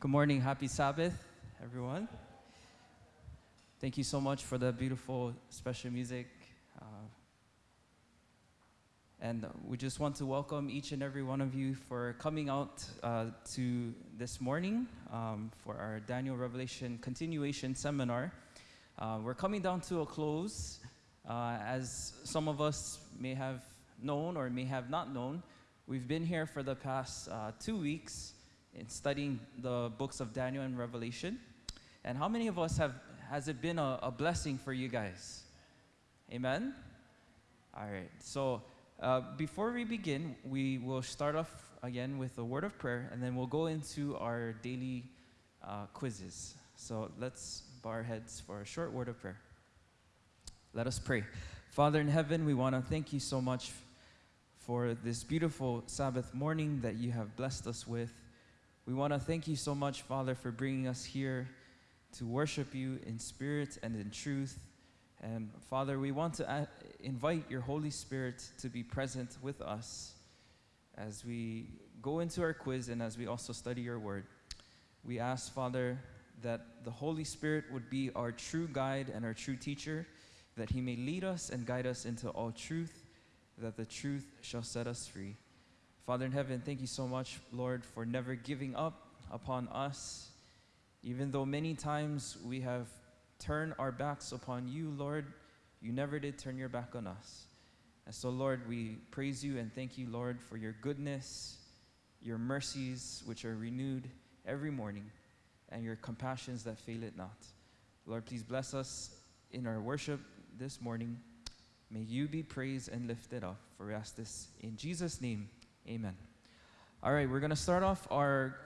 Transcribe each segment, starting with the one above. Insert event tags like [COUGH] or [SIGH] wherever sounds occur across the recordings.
Good morning. Happy Sabbath, everyone. Thank you so much for the beautiful special music. Uh, and we just want to welcome each and every one of you for coming out uh, to this morning um, for our Daniel Revelation continuation seminar. Uh, we're coming down to a close. Uh, as some of us may have known or may have not known, we've been here for the past uh, two weeks in studying the books of Daniel and Revelation. And how many of us have, has it been a, a blessing for you guys? Amen? All right, so uh, before we begin, we will start off again with a word of prayer and then we'll go into our daily uh, quizzes. So let's bow our heads for a short word of prayer. Let us pray. Father in heaven, we want to thank you so much for this beautiful Sabbath morning that you have blessed us with. We want to thank you so much, Father, for bringing us here to worship you in spirit and in truth. And Father, we want to uh, invite your Holy Spirit to be present with us as we go into our quiz and as we also study your word. We ask, Father, that the Holy Spirit would be our true guide and our true teacher, that he may lead us and guide us into all truth, that the truth shall set us free. Father in heaven, thank you so much, Lord, for never giving up upon us. Even though many times we have turned our backs upon you, Lord, you never did turn your back on us. And so, Lord, we praise you and thank you, Lord, for your goodness, your mercies, which are renewed every morning, and your compassions that fail it not. Lord, please bless us in our worship this morning. May you be praised and lifted up. For we ask this in Jesus' name. Amen. All right, we're going to start off our,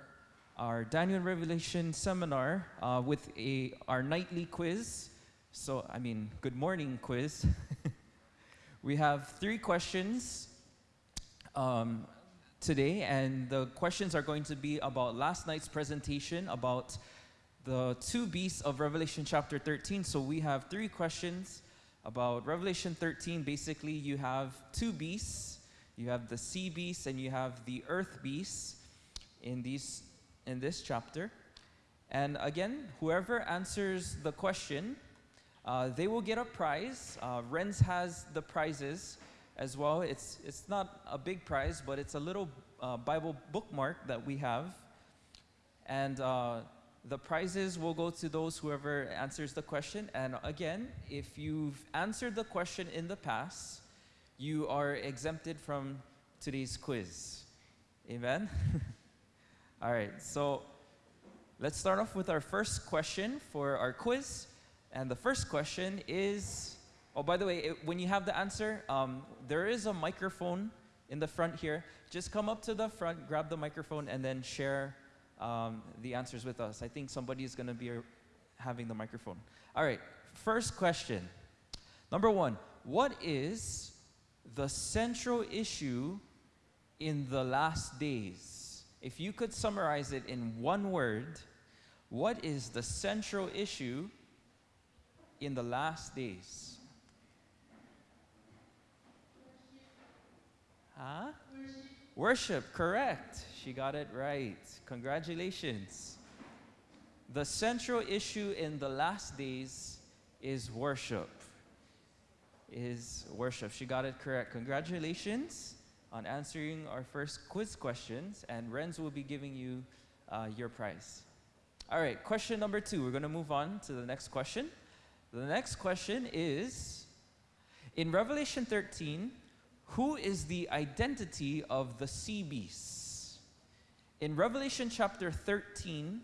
our Daniel Revelation seminar uh, with a, our nightly quiz. So, I mean, good morning quiz. [LAUGHS] we have three questions um, today, and the questions are going to be about last night's presentation about the two beasts of Revelation chapter 13. So, we have three questions about Revelation 13. Basically, you have two beasts you have the sea beasts and you have the earth beasts in, these, in this chapter. And again, whoever answers the question, uh, they will get a prize. Uh, Renz has the prizes as well. It's, it's not a big prize, but it's a little uh, Bible bookmark that we have. And uh, the prizes will go to those whoever answers the question. And again, if you've answered the question in the past, you are exempted from today's quiz. Amen? [LAUGHS] All right, so let's start off with our first question for our quiz. And the first question is, oh, by the way, it, when you have the answer, um, there is a microphone in the front here. Just come up to the front, grab the microphone, and then share um, the answers with us. I think somebody is going to be having the microphone. All right, first question. Number one, what is the central issue in the last days. If you could summarize it in one word, what is the central issue in the last days? Huh? Worship. Worship, correct. She got it right. Congratulations. The central issue in the last days is worship is worship. She got it correct. Congratulations on answering our first quiz questions, and Renz will be giving you uh, your prize. All right, question number two. We're going to move on to the next question. The next question is In Revelation 13, who is the identity of the sea beasts? In Revelation chapter 13,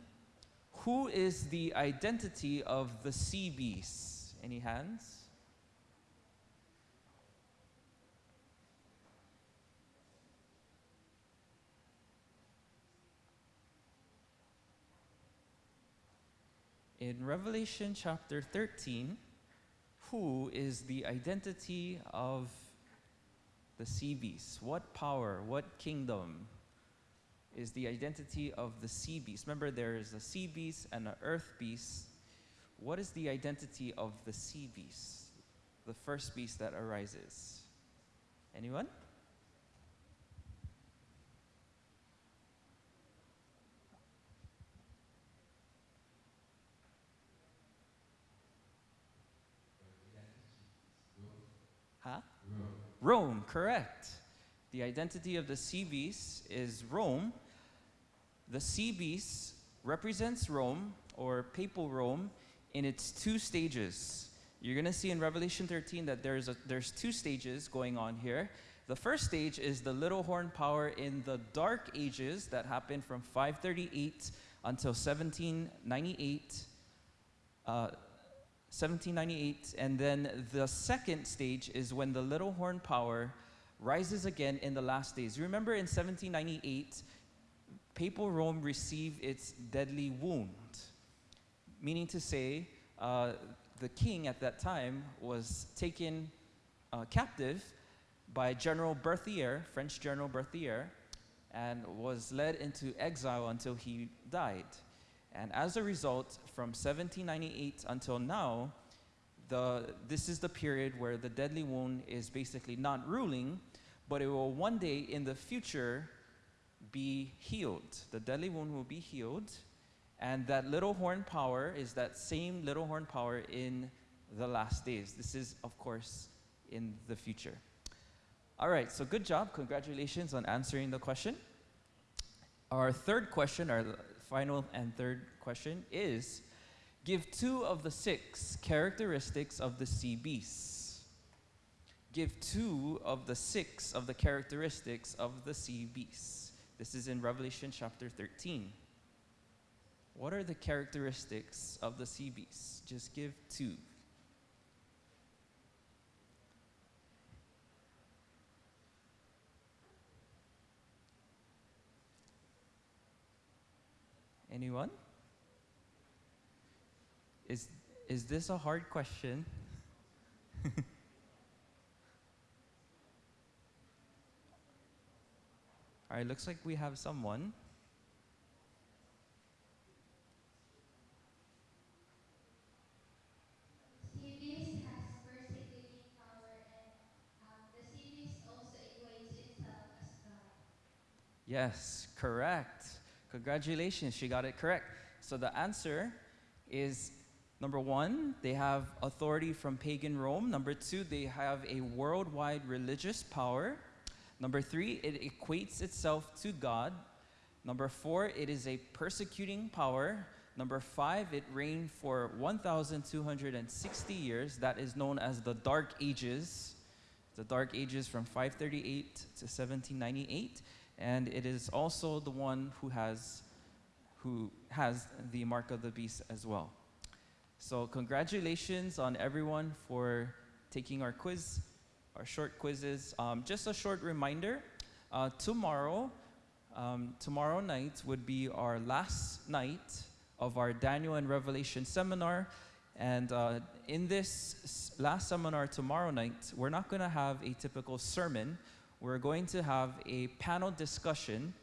who is the identity of the sea beasts? Any hands? In Revelation chapter 13, who is the identity of the sea beast? What power, what kingdom is the identity of the sea beast? Remember, there is a sea beast and an earth beast. What is the identity of the sea beast, the first beast that arises? Anyone? Rome, correct. The identity of the sea beast is Rome. The sea beast represents Rome or papal Rome in its two stages. You're going to see in Revelation 13 that there's, a, there's two stages going on here. The first stage is the little horn power in the dark ages that happened from 538 until 1798. Uh, 1798, and then the second stage is when the little horn power rises again in the last days. You remember in 1798, papal Rome received its deadly wound, meaning to say, uh, the king at that time was taken uh, captive by General Berthier, French General Berthier, and was led into exile until he died. And as a result, from 1798 until now, the, this is the period where the deadly wound is basically not ruling, but it will one day in the future be healed. The deadly wound will be healed, and that little horn power is that same little horn power in the last days. This is, of course, in the future. All right, so good job. Congratulations on answering the question. Our third question, our final and third question is give two of the six characteristics of the sea beasts. Give two of the six of the characteristics of the sea beasts. This is in Revelation chapter 13. What are the characteristics of the sea beasts? Just give two. Anyone? Is, is this a hard question? [LAUGHS] All right, looks like we have someone. Yes, correct. Congratulations, she got it correct. So the answer is number one, they have authority from pagan Rome. Number two, they have a worldwide religious power. Number three, it equates itself to God. Number four, it is a persecuting power. Number five, it reigned for 1,260 years. That is known as the Dark Ages. The Dark Ages from 538 to 1798 and it is also the one who has, who has the mark of the beast as well. So congratulations on everyone for taking our quiz, our short quizzes. Um, just a short reminder, uh, tomorrow, um, tomorrow night would be our last night of our Daniel and Revelation seminar. And uh, in this last seminar tomorrow night, we're not going to have a typical sermon we're going to have a panel discussion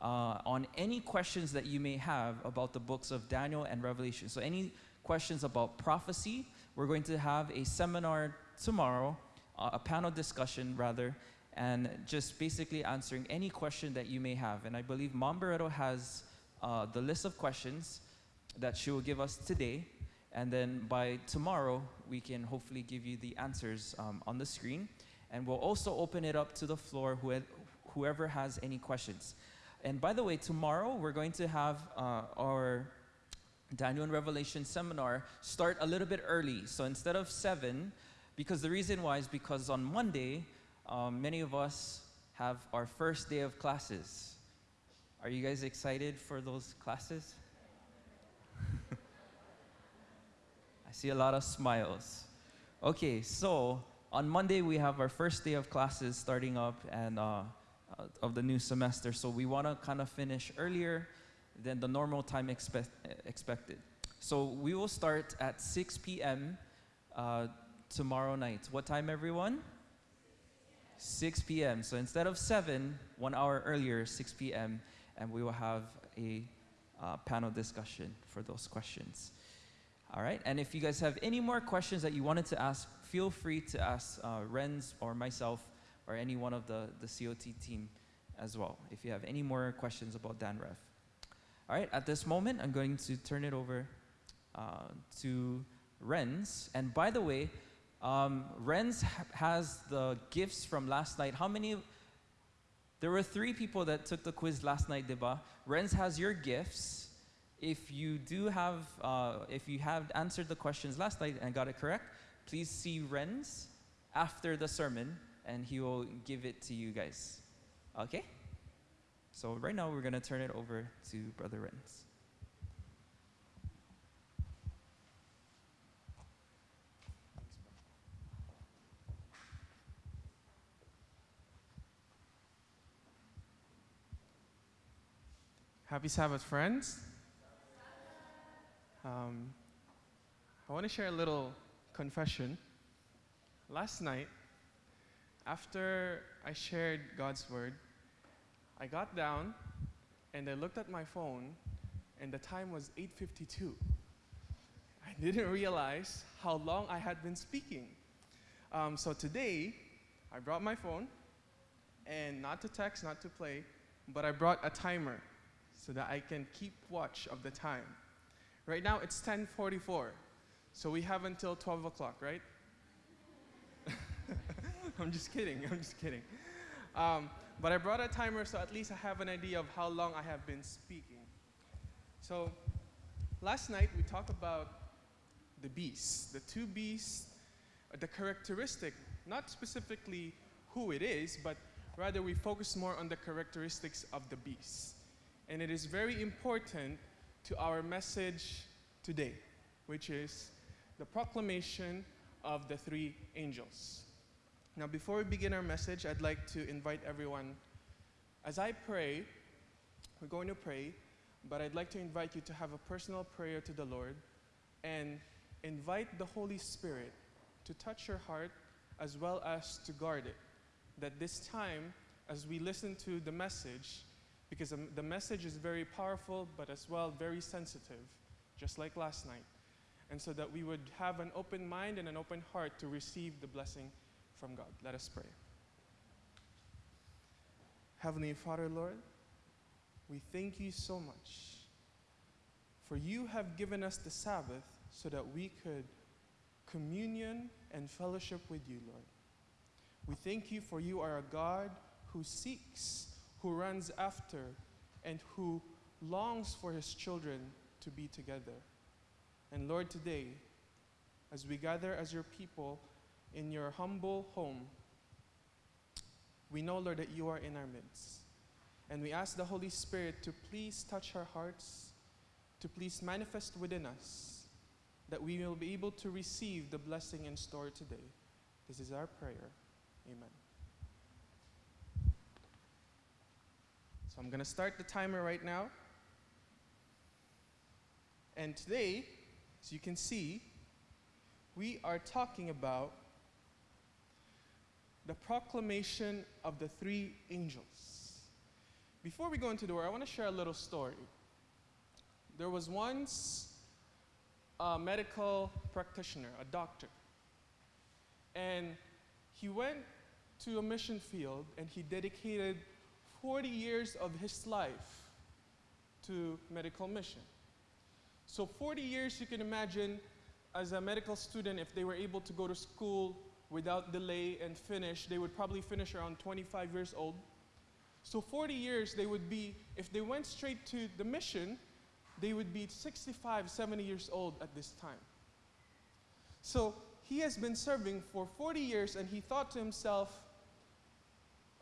uh, on any questions that you may have about the books of Daniel and Revelation. So any questions about prophecy, we're going to have a seminar tomorrow, uh, a panel discussion rather, and just basically answering any question that you may have. And I believe Mom Barreto has uh, the list of questions that she will give us today. And then by tomorrow, we can hopefully give you the answers um, on the screen. And we'll also open it up to the floor, whoever has any questions. And by the way, tomorrow we're going to have uh, our Daniel and Revelation seminar start a little bit early. So instead of 7, because the reason why is because on Monday, um, many of us have our first day of classes. Are you guys excited for those classes? [LAUGHS] I see a lot of smiles. Okay, so on Monday, we have our first day of classes starting up and uh, uh of the new semester. So we want to kind of finish earlier than the normal time expect expected. So we will start at 6 p.m. Uh, tomorrow night. What time, everyone? 6 p.m. So instead of 7, one hour earlier, 6 p.m., and we will have a uh, panel discussion for those questions. All right, and if you guys have any more questions that you wanted to ask feel free to ask uh, Renz or myself or any one of the, the COT team as well if you have any more questions about DanRev. All right, at this moment, I'm going to turn it over uh, to Renz. And by the way, Um, Renz ha- has the gifts from last night. How many? There were three people that took the quiz last night, Deba. Renz has your gifts. If you do have, uh, if you have answered the questions last night and got it correct, please see Renz after the sermon and he will give it to you guys. Okay? So right now we're going to turn it over to Brother Renz. Happy Sabbath, friends. Um, I want to share a little confession. Last night, after I shared God's word, I got down and I looked at my phone, and the time was 8:52. I didn't realize how long I had been speaking. Um, so today, I brought my phone, and not to text, not to play, but I brought a timer so that I can keep watch of the time. Right now it's 10:44, so we have until 12 o'clock, right? [LAUGHS] I'm just kidding. I'm just kidding. Um, but I brought a timer so at least I have an idea of how long I have been speaking. So last night we talked about the beast, the two beasts, the characteristic, not specifically who it is, but rather we focus more on the characteristics of the beast. And it is very important to our message today, which is the proclamation of the three angels. Now, before we begin our message, I'd like to invite everyone, as I pray, we're going to pray, but I'd like to invite you to have a personal prayer to the Lord and invite the Holy Spirit to touch your heart as well as to guard it. That this time, as we listen to the message, because the, the message is very powerful, but as well very sensitive, just like last night. And so that we would have an open mind and an open heart to receive the blessing from God. Let us pray. Heavenly Father, Lord, we thank you so much. For you have given us the Sabbath so that we could communion and fellowship with you, Lord. We thank you for you are a God who seeks who runs after, and who longs for his children to be together. And Lord, today, as we gather as your people in your humble home, we know, Lord, that you are in our midst. And we ask the Holy Spirit to please touch our hearts, to please manifest within us, that we will be able to receive the blessing in store today. This is our prayer. Amen. So I'm going to start the timer right now. And today, as you can see, we are talking about the proclamation of the three angels. Before we go into the word, I want to share a little story. There was once a medical practitioner, a doctor, and he went to a mission field and he dedicated 40 years of his life to medical mission. So 40 years, you can imagine, as a medical student, if they were able to go to school without delay and finish, they would probably finish around 25 years old. So 40 years, they would be, if they went straight to the mission, they would be 65, 70 years old at this time. So he has been serving for 40 years, and he thought to himself,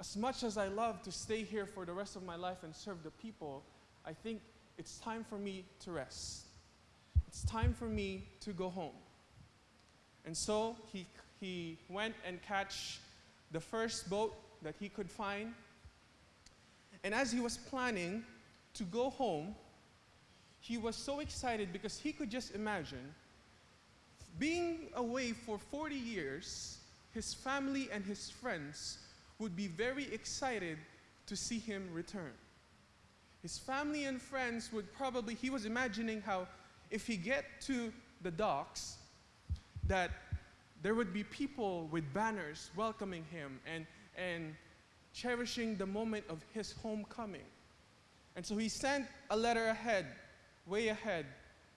as much as I love to stay here for the rest of my life and serve the people, I think it's time for me to rest. It's time for me to go home. And so he, he went and catch the first boat that he could find. And as he was planning to go home, he was so excited because he could just imagine being away for 40 years, his family and his friends would be very excited to see him return. His family and friends would probably, he was imagining how if he get to the docks, that there would be people with banners welcoming him and, and cherishing the moment of his homecoming. And so he sent a letter ahead, way ahead,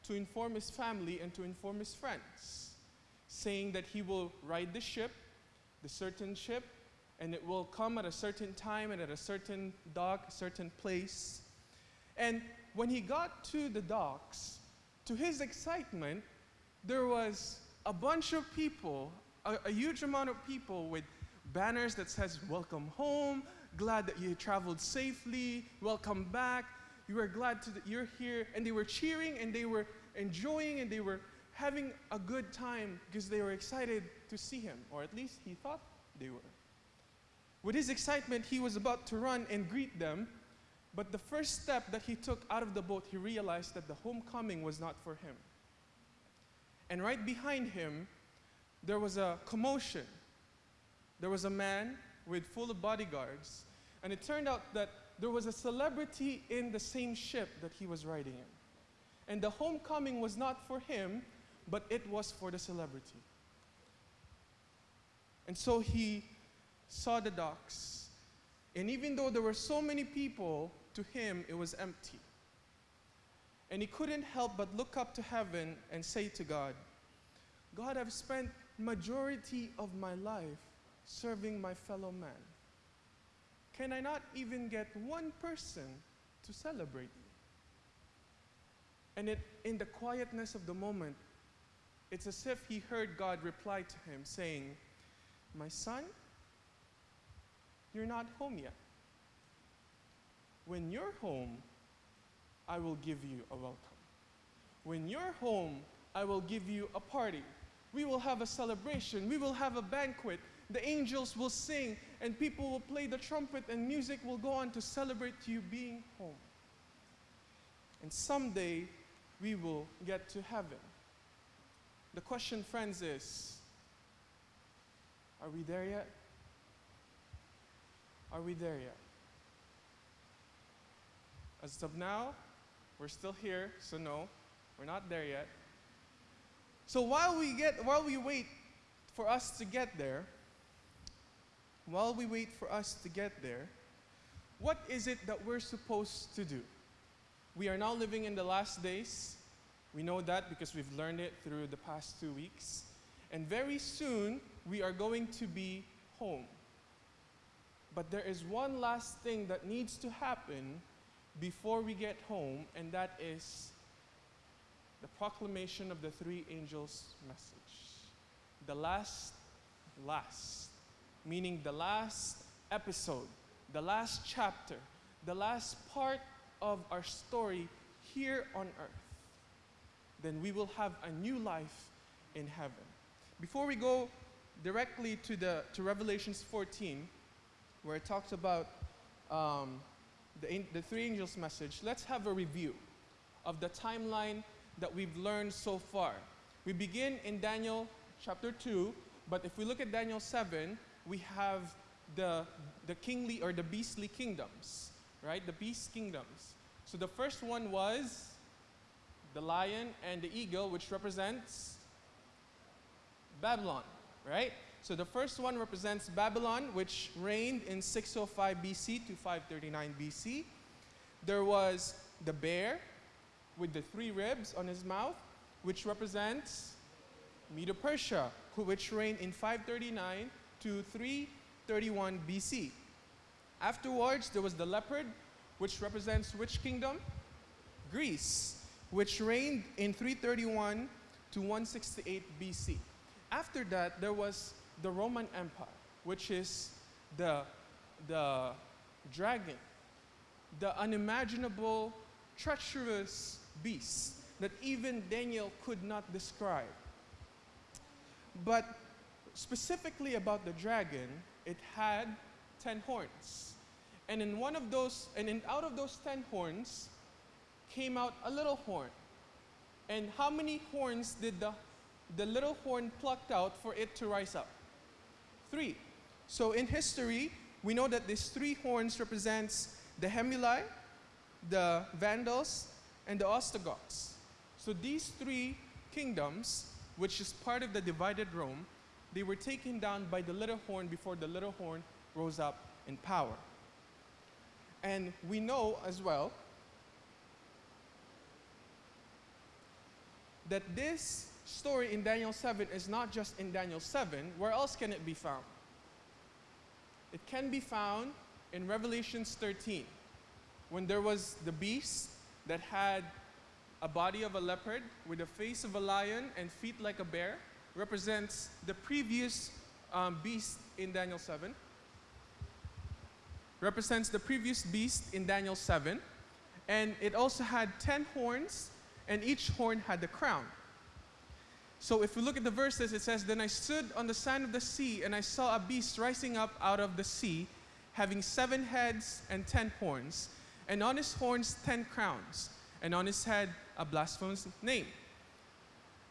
to inform his family and to inform his friends. saying that he will ride the ship, the certain ship, and it will come at a certain time and at a certain dock, a certain place. And when he got to the docks, to his excitement, there was a bunch of people, a, a huge amount of people with banners that says, Welcome home, glad that you traveled safely, welcome back, you are glad to that you're here. And they were cheering and they were enjoying and they were having a good time because they were excited to see him, or at least he thought they were. With his excitement, he was about to run and greet them, but the first step that he took out of the boat, he realized that the homecoming was not for him. And right behind him, there was a commotion. There was a man with full of bodyguards, and it turned out that there was a celebrity in the same ship that he was riding in. And the homecoming was not for him, but it was for the celebrity. And so he saw the docks. And even though there were so many people, to him it was empty. And he couldn't help but look up to heaven and say to God, God, I've spent majority of my life serving my fellow man. Can I not even get one person to celebrate me? And it, in the quietness of the moment, it's as if he heard God reply to him, saying, My son, you're not home yet. When you're home, I will give you a welcome. When you're home, I will give you a party. We will have a celebration. We will have a banquet. The angels will sing, and people will play the trumpet, and music will go on to celebrate you being home. And someday, we will get to heaven. The question, friends, is are we there yet? Are we there yet? As of now, we're still here, so no, we're not there yet. So while we get while we wait for us to get there, while we wait for us to get there, what is it that we're supposed to do? We are now living in the last days. We know that because we've learned it through the past two weeks. And very soon, we are going to be home. But there is one last thing that needs to happen before we get home, and that is the proclamation of the three angels' message. The last, last, meaning the last episode, the last chapter, the last part of our story here on earth. Then we will have a new life in heaven. Before we go directly to, the, to Revelations 14, where it talks about um, the, the three angels' message, let's have a review of the timeline that we've learned so far. We begin in Daniel chapter 2, but if we look at Daniel 7, we have the, the kingly or the beastly kingdoms, right? The beast kingdoms. So the first one was the lion and the eagle, which represents Babylon, right? So the first one represents Babylon, which reigned in 605 BC to 539 BC. There was the bear with the three ribs on his mouth, which represents Medo Persia, which reigned in 539 to 331 BC. Afterwards, there was the leopard, which represents which kingdom? Greece, which reigned in 331 to 168 BC. After that, there was the Roman Empire, which is the, the dragon, the unimaginable, treacherous beast that even Daniel could not describe. But specifically about the dragon, it had 10 horns. And in one of those, and in, out of those 10 horns came out a little horn. And how many horns did the, the little horn plucked out for it to rise up? Three. So in history, we know that these three horns represents the Heruli, the Vandals, and the Ostrogoths. So these three kingdoms, which is part of the divided Rome, they were taken down by the little horn before the little horn rose up in power. And we know as well that this story in Daniel 7 is not just in Daniel 7. Where else can it be found? It can be found in Revelations 13, when there was the beast that had a body of a leopard with a face of a lion and feet like a bear, represents the previous um, beast in Daniel 7. Represents the previous beast in Daniel 7. And it also had 10 horns, and each horn had a crown. So if we look at the verses, it says, Then I stood on the sand of the sea, and I saw a beast rising up out of the sea, having seven heads and ten horns, and on his horns ten crowns, and on his head a blasphemous name.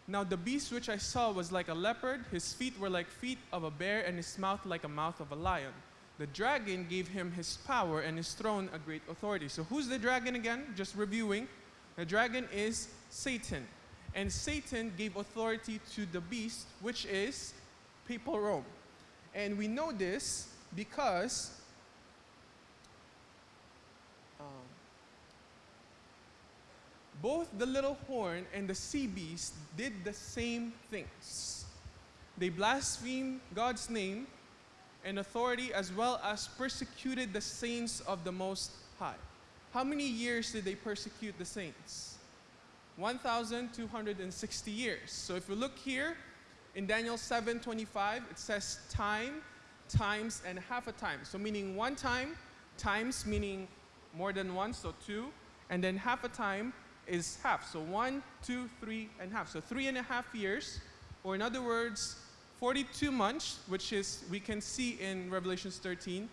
Now the beast which I saw was like a leopard, his feet were like feet of a bear, and his mouth like a mouth of a lion. The dragon gave him his power and his throne a great authority. So who's the dragon again? Just reviewing. The dragon is Satan. And Satan gave authority to the beast, which is papal Rome. And we know this because um, both the little horn and the sea beast did the same things. They blasphemed God's name and authority as well as persecuted the saints of the Most High. How many years did they persecute the saints? 1,260 years. So if we look here in Daniel 7:25, it says time, times, and half a time. So meaning one time, times meaning more than one, so two, and then half a time is half. So one, two, three, and half. So three and a half years, or in other words, 42 months, which is we can see in Revelations 13,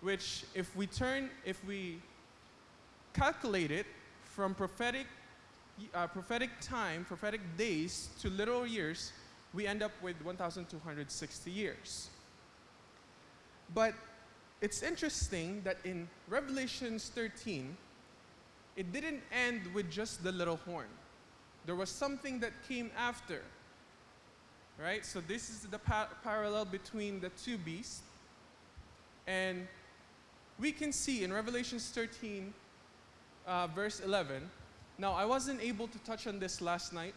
which if we turn, if we calculate it from prophetic uh, prophetic time, prophetic days to literal years, we end up with 1,260 years. But it's interesting that in Revelations 13, it didn't end with just the little horn. There was something that came after. Right? So this is the pa parallel between the two beasts. And we can see in Revelations 13, uh, verse 11, now, I wasn't able to touch on this last night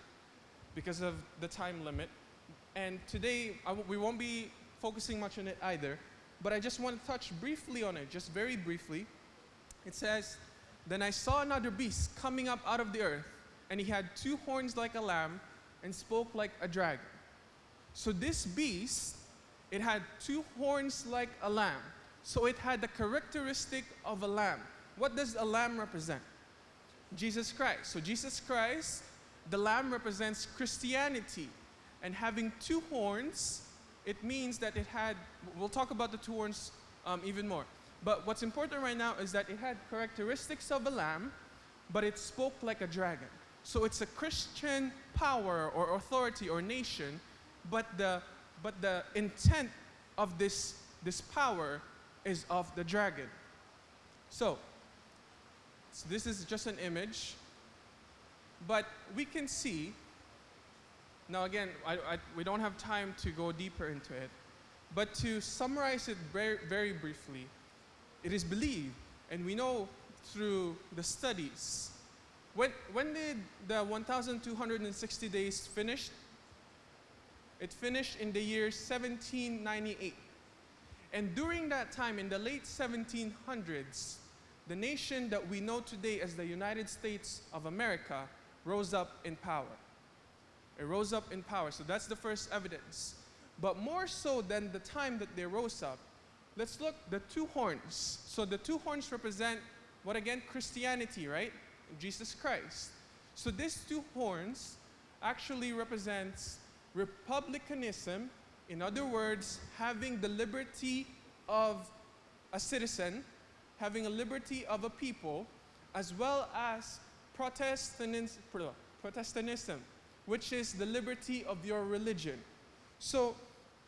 because of the time limit. And today, we won't be focusing much on it either. But I just want to touch briefly on it, just very briefly. It says, Then I saw another beast coming up out of the earth, and he had two horns like a lamb and spoke like a dragon. So this beast, it had two horns like a lamb. So it had the characteristic of a lamb. What does a lamb represent? Jesus Christ. So Jesus Christ, the lamb represents Christianity. And having two horns, it means that it had, we'll talk about the two horns um, even more. But what's important right now is that it had characteristics of a lamb, but it spoke like a dragon. So it's a Christian power or authority or nation, but the, but the intent of this, this power is of the dragon. So so this is just an image. But we can see, now again, I, I, we don't have time to go deeper into it, but to summarize it very, very briefly, it is believed, and we know through the studies, when, when did the 1,260 days finish? It finished in the year 1798. And during that time, in the late 1700s, the nation that we know today as the United States of America rose up in power. It rose up in power. So that's the first evidence. But more so than the time that they rose up, let's look the two horns. So the two horns represent what again? Christianity, right? Jesus Christ. So these two horns actually represents republicanism, in other words, having the liberty of a citizen having a liberty of a people, as well as Protestantism, which is the liberty of your religion. So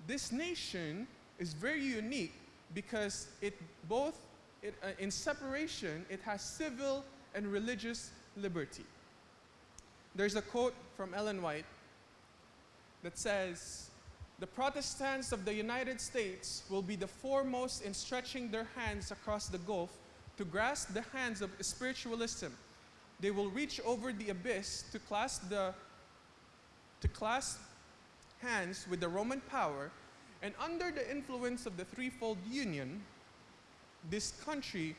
this nation is very unique because it both, it, uh, in separation, it has civil and religious liberty. There's a quote from Ellen White that says, the Protestants of the United States will be the foremost in stretching their hands across the gulf to grasp the hands of spiritualism. They will reach over the abyss to clasp the to clasp hands with the Roman power, and under the influence of the threefold union, this country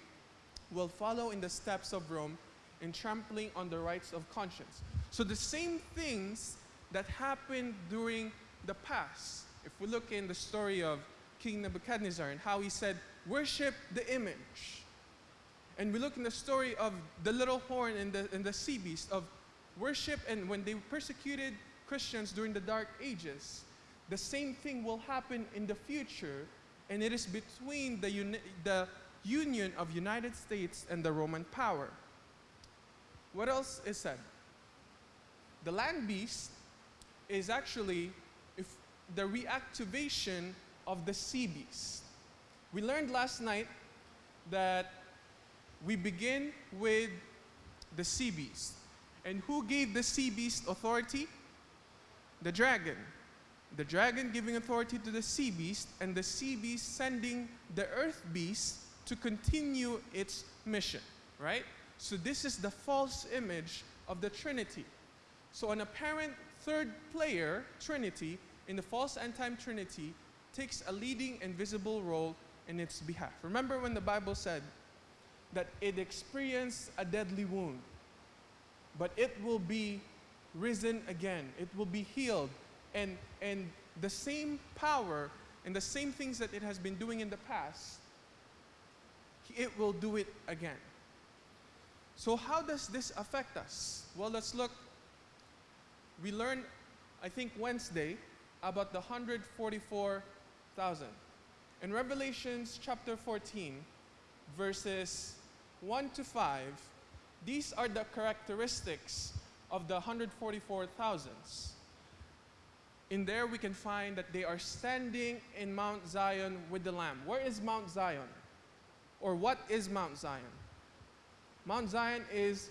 will follow in the steps of Rome in trampling on the rights of conscience. So the same things that happened during the past, if we look in the story of King Nebuchadnezzar and how he said, worship the image. And we look in the story of the little horn and the, and the sea beast of worship and when they persecuted Christians during the dark ages, the same thing will happen in the future and it is between the, uni- the union of United States and the Roman power. What else is said? The land beast is actually the reactivation of the sea beast. We learned last night that we begin with the sea beast. And who gave the sea beast authority? The dragon. The dragon giving authority to the sea beast, and the sea beast sending the earth beast to continue its mission, right? So this is the false image of the Trinity. So an apparent third player, Trinity, in the false end-time Trinity, takes a leading and visible role in its behalf. Remember when the Bible said that it experienced a deadly wound, but it will be risen again. It will be healed. And, and the same power and the same things that it has been doing in the past, it will do it again. So, how does this affect us? Well, let's look. We learned, I think, Wednesday about the 144,000. In Revelations chapter 14, verses 1 to 5, these are the characteristics of the 144,000s. In there, we can find that they are standing in Mount Zion with the Lamb. Where is Mount Zion? Or what is Mount Zion? Mount Zion is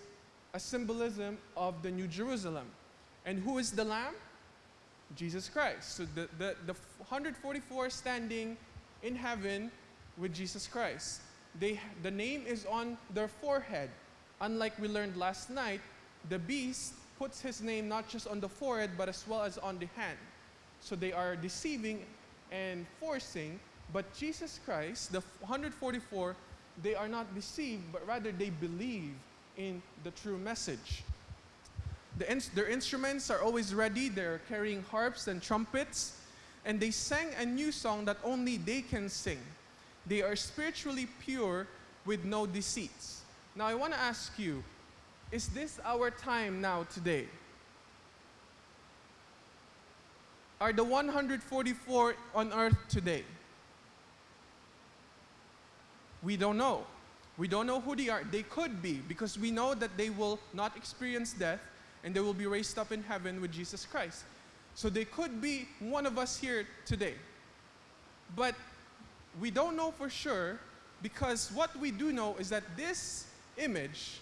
a symbolism of the New Jerusalem. And who is the Lamb? Jesus Christ. So the, the, the 144 standing in heaven with Jesus Christ. They, the name is on their forehead. Unlike we learned last night, the beast puts his name not just on the forehead, but as well as on the hand. So they are deceiving and forcing, but Jesus Christ, the 144, they are not deceived, but rather they believe in the true message. The ins- their instruments are always ready, they're carrying harps and trumpets, and they sang a new song that only they can sing. They are spiritually pure with no deceits. Now, I want to ask you is this our time now today? Are the 144 on earth today? We don't know. We don't know who they are. They could be because we know that they will not experience death and they will be raised up in heaven with Jesus Christ. So they could be one of us here today. But we don't know for sure because what we do know is that this image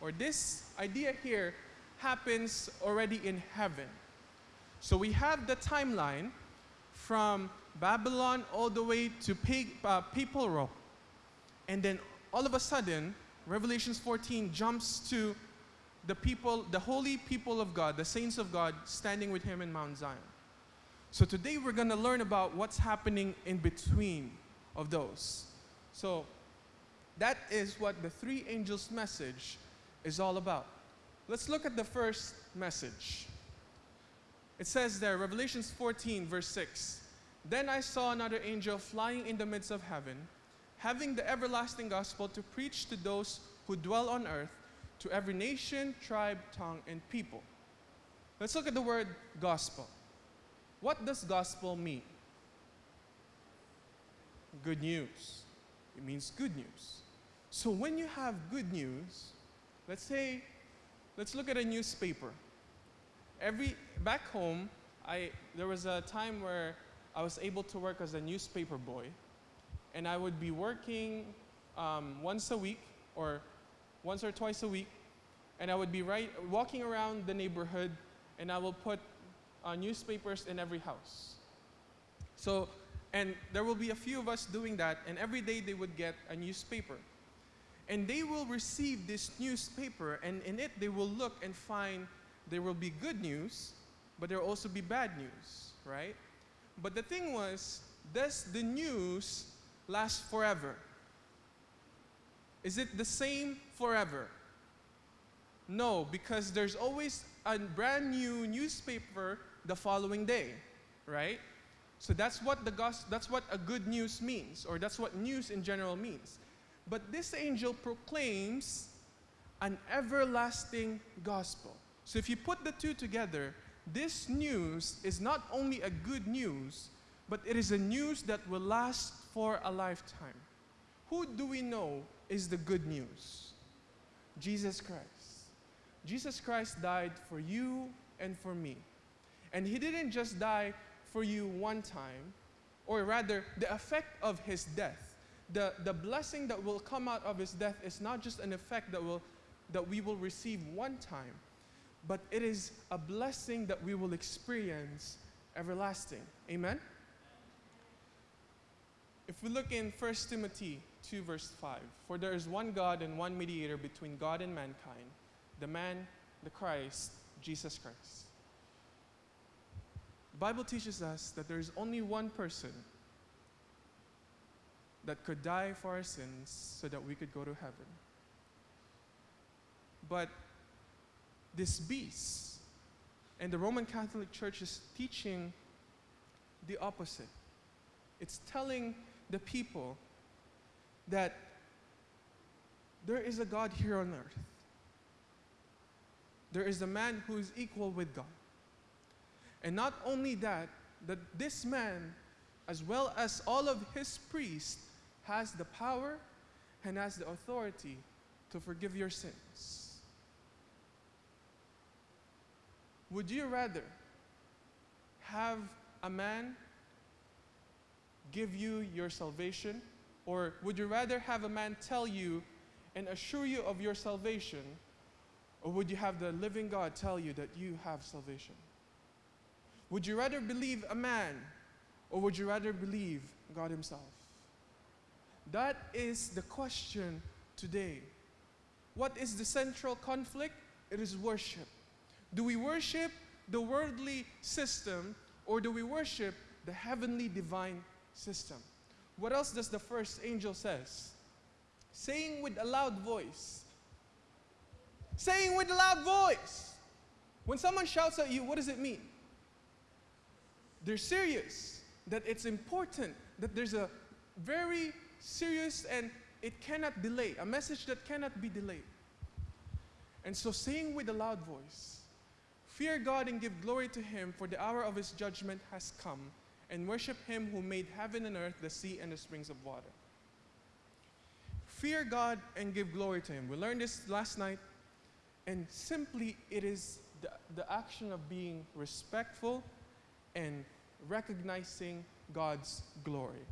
or this idea here happens already in heaven. So we have the timeline from Babylon all the way to Pig, uh, Rome. And then all of a sudden, Revelations 14 jumps to the people, the holy people of God, the saints of God, standing with him in Mount Zion. So today we're going to learn about what's happening in between of those. So that is what the three angels' message is all about. Let's look at the first message. It says there, Revelations 14, verse 6 Then I saw another angel flying in the midst of heaven, having the everlasting gospel to preach to those who dwell on earth, to every nation, tribe, tongue, and people. Let's look at the word gospel. What does gospel mean? Good news. It means good news. So when you have good news, let's say, let's look at a newspaper. Every back home, I there was a time where I was able to work as a newspaper boy, and I would be working um, once a week or once or twice a week, and I would be right walking around the neighborhood, and I will put uh, newspapers in every house. So, and there will be a few of us doing that, and every day they would get a newspaper. And they will receive this newspaper, and in it they will look and find there will be good news, but there will also be bad news, right? But the thing was, does the news last forever? Is it the same forever? No, because there's always a brand new newspaper the following day, right? So that's what the that's what a good news means, or that's what news in general means. But this angel proclaims an everlasting gospel. So if you put the two together, this news is not only a good news, but it is a news that will last for a lifetime. Who do we know is the good news? Jesus Christ. Jesus Christ died for you and for me. And he didn't just die for you one time, or rather, the effect of his death, the, the blessing that will come out of his death is not just an effect that, will, that we will receive one time, but it is a blessing that we will experience everlasting. Amen? If we look in 1 Timothy 2, verse 5, for there is one God and one mediator between God and mankind, the man, the Christ, Jesus Christ. The Bible teaches us that there is only one person that could die for our sins so that we could go to heaven. But this beast and the Roman Catholic Church is teaching the opposite. It's telling the people that there is a God here on earth. There is a man who is equal with God. And not only that, that this man, as well as all of his priests, has the power and has the authority to forgive your sins. Would you rather have a man give you your salvation? Or would you rather have a man tell you and assure you of your salvation? Or would you have the living God tell you that you have salvation? Would you rather believe a man or would you rather believe God Himself? That is the question today. What is the central conflict? It is worship. Do we worship the worldly system or do we worship the heavenly divine system? What else does the first angel says? Saying with a loud voice. Saying with a loud voice. When someone shouts at you, what does it mean? They're serious, that it's important, that there's a very serious and it cannot delay, a message that cannot be delayed. And so, saying with a loud voice, Fear God and give glory to Him, for the hour of His judgment has come, and worship Him who made heaven and earth, the sea, and the springs of water. Fear God and give glory to Him. We learned this last night, and simply it is the, the action of being respectful and recognizing God's glory,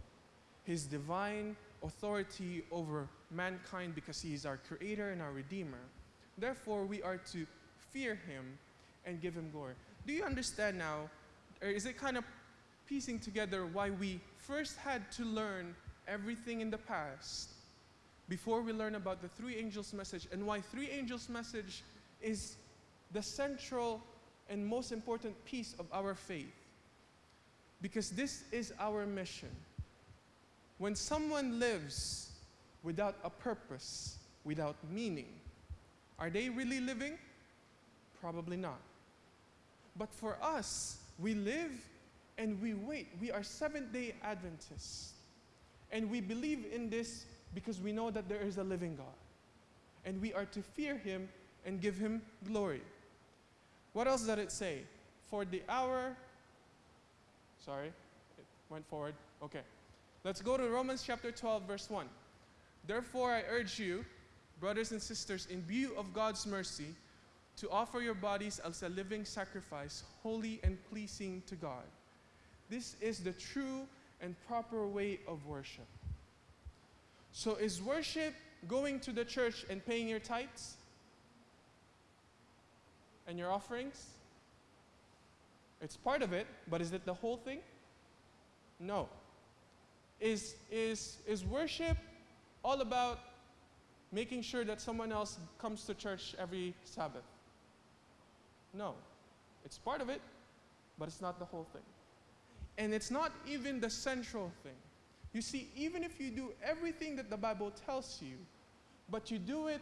His divine authority over mankind because He is our Creator and our Redeemer. Therefore, we are to fear Him and give Him glory. Do you understand now, or is it kind of piecing together why we first had to learn everything in the past before we learn about the three angels' message and why three angels' message is the central and most important piece of our faith? Because this is our mission. When someone lives without a purpose, without meaning, are they really living? Probably not. But for us, we live and we wait. We are Seventh day Adventists. And we believe in this because we know that there is a living God. And we are to fear Him and give Him glory. What else does it say? For the hour Sorry, it went forward. Okay. Let's go to Romans chapter 12, verse 1. Therefore, I urge you, brothers and sisters, in view of God's mercy, to offer your bodies as a living sacrifice, holy and pleasing to God. This is the true and proper way of worship. So, is worship going to the church and paying your tithes and your offerings? It's part of it, but is it the whole thing? No. Is, is, is worship all about making sure that someone else comes to church every Sabbath? No. It's part of it, but it's not the whole thing. And it's not even the central thing. You see, even if you do everything that the Bible tells you, but you do it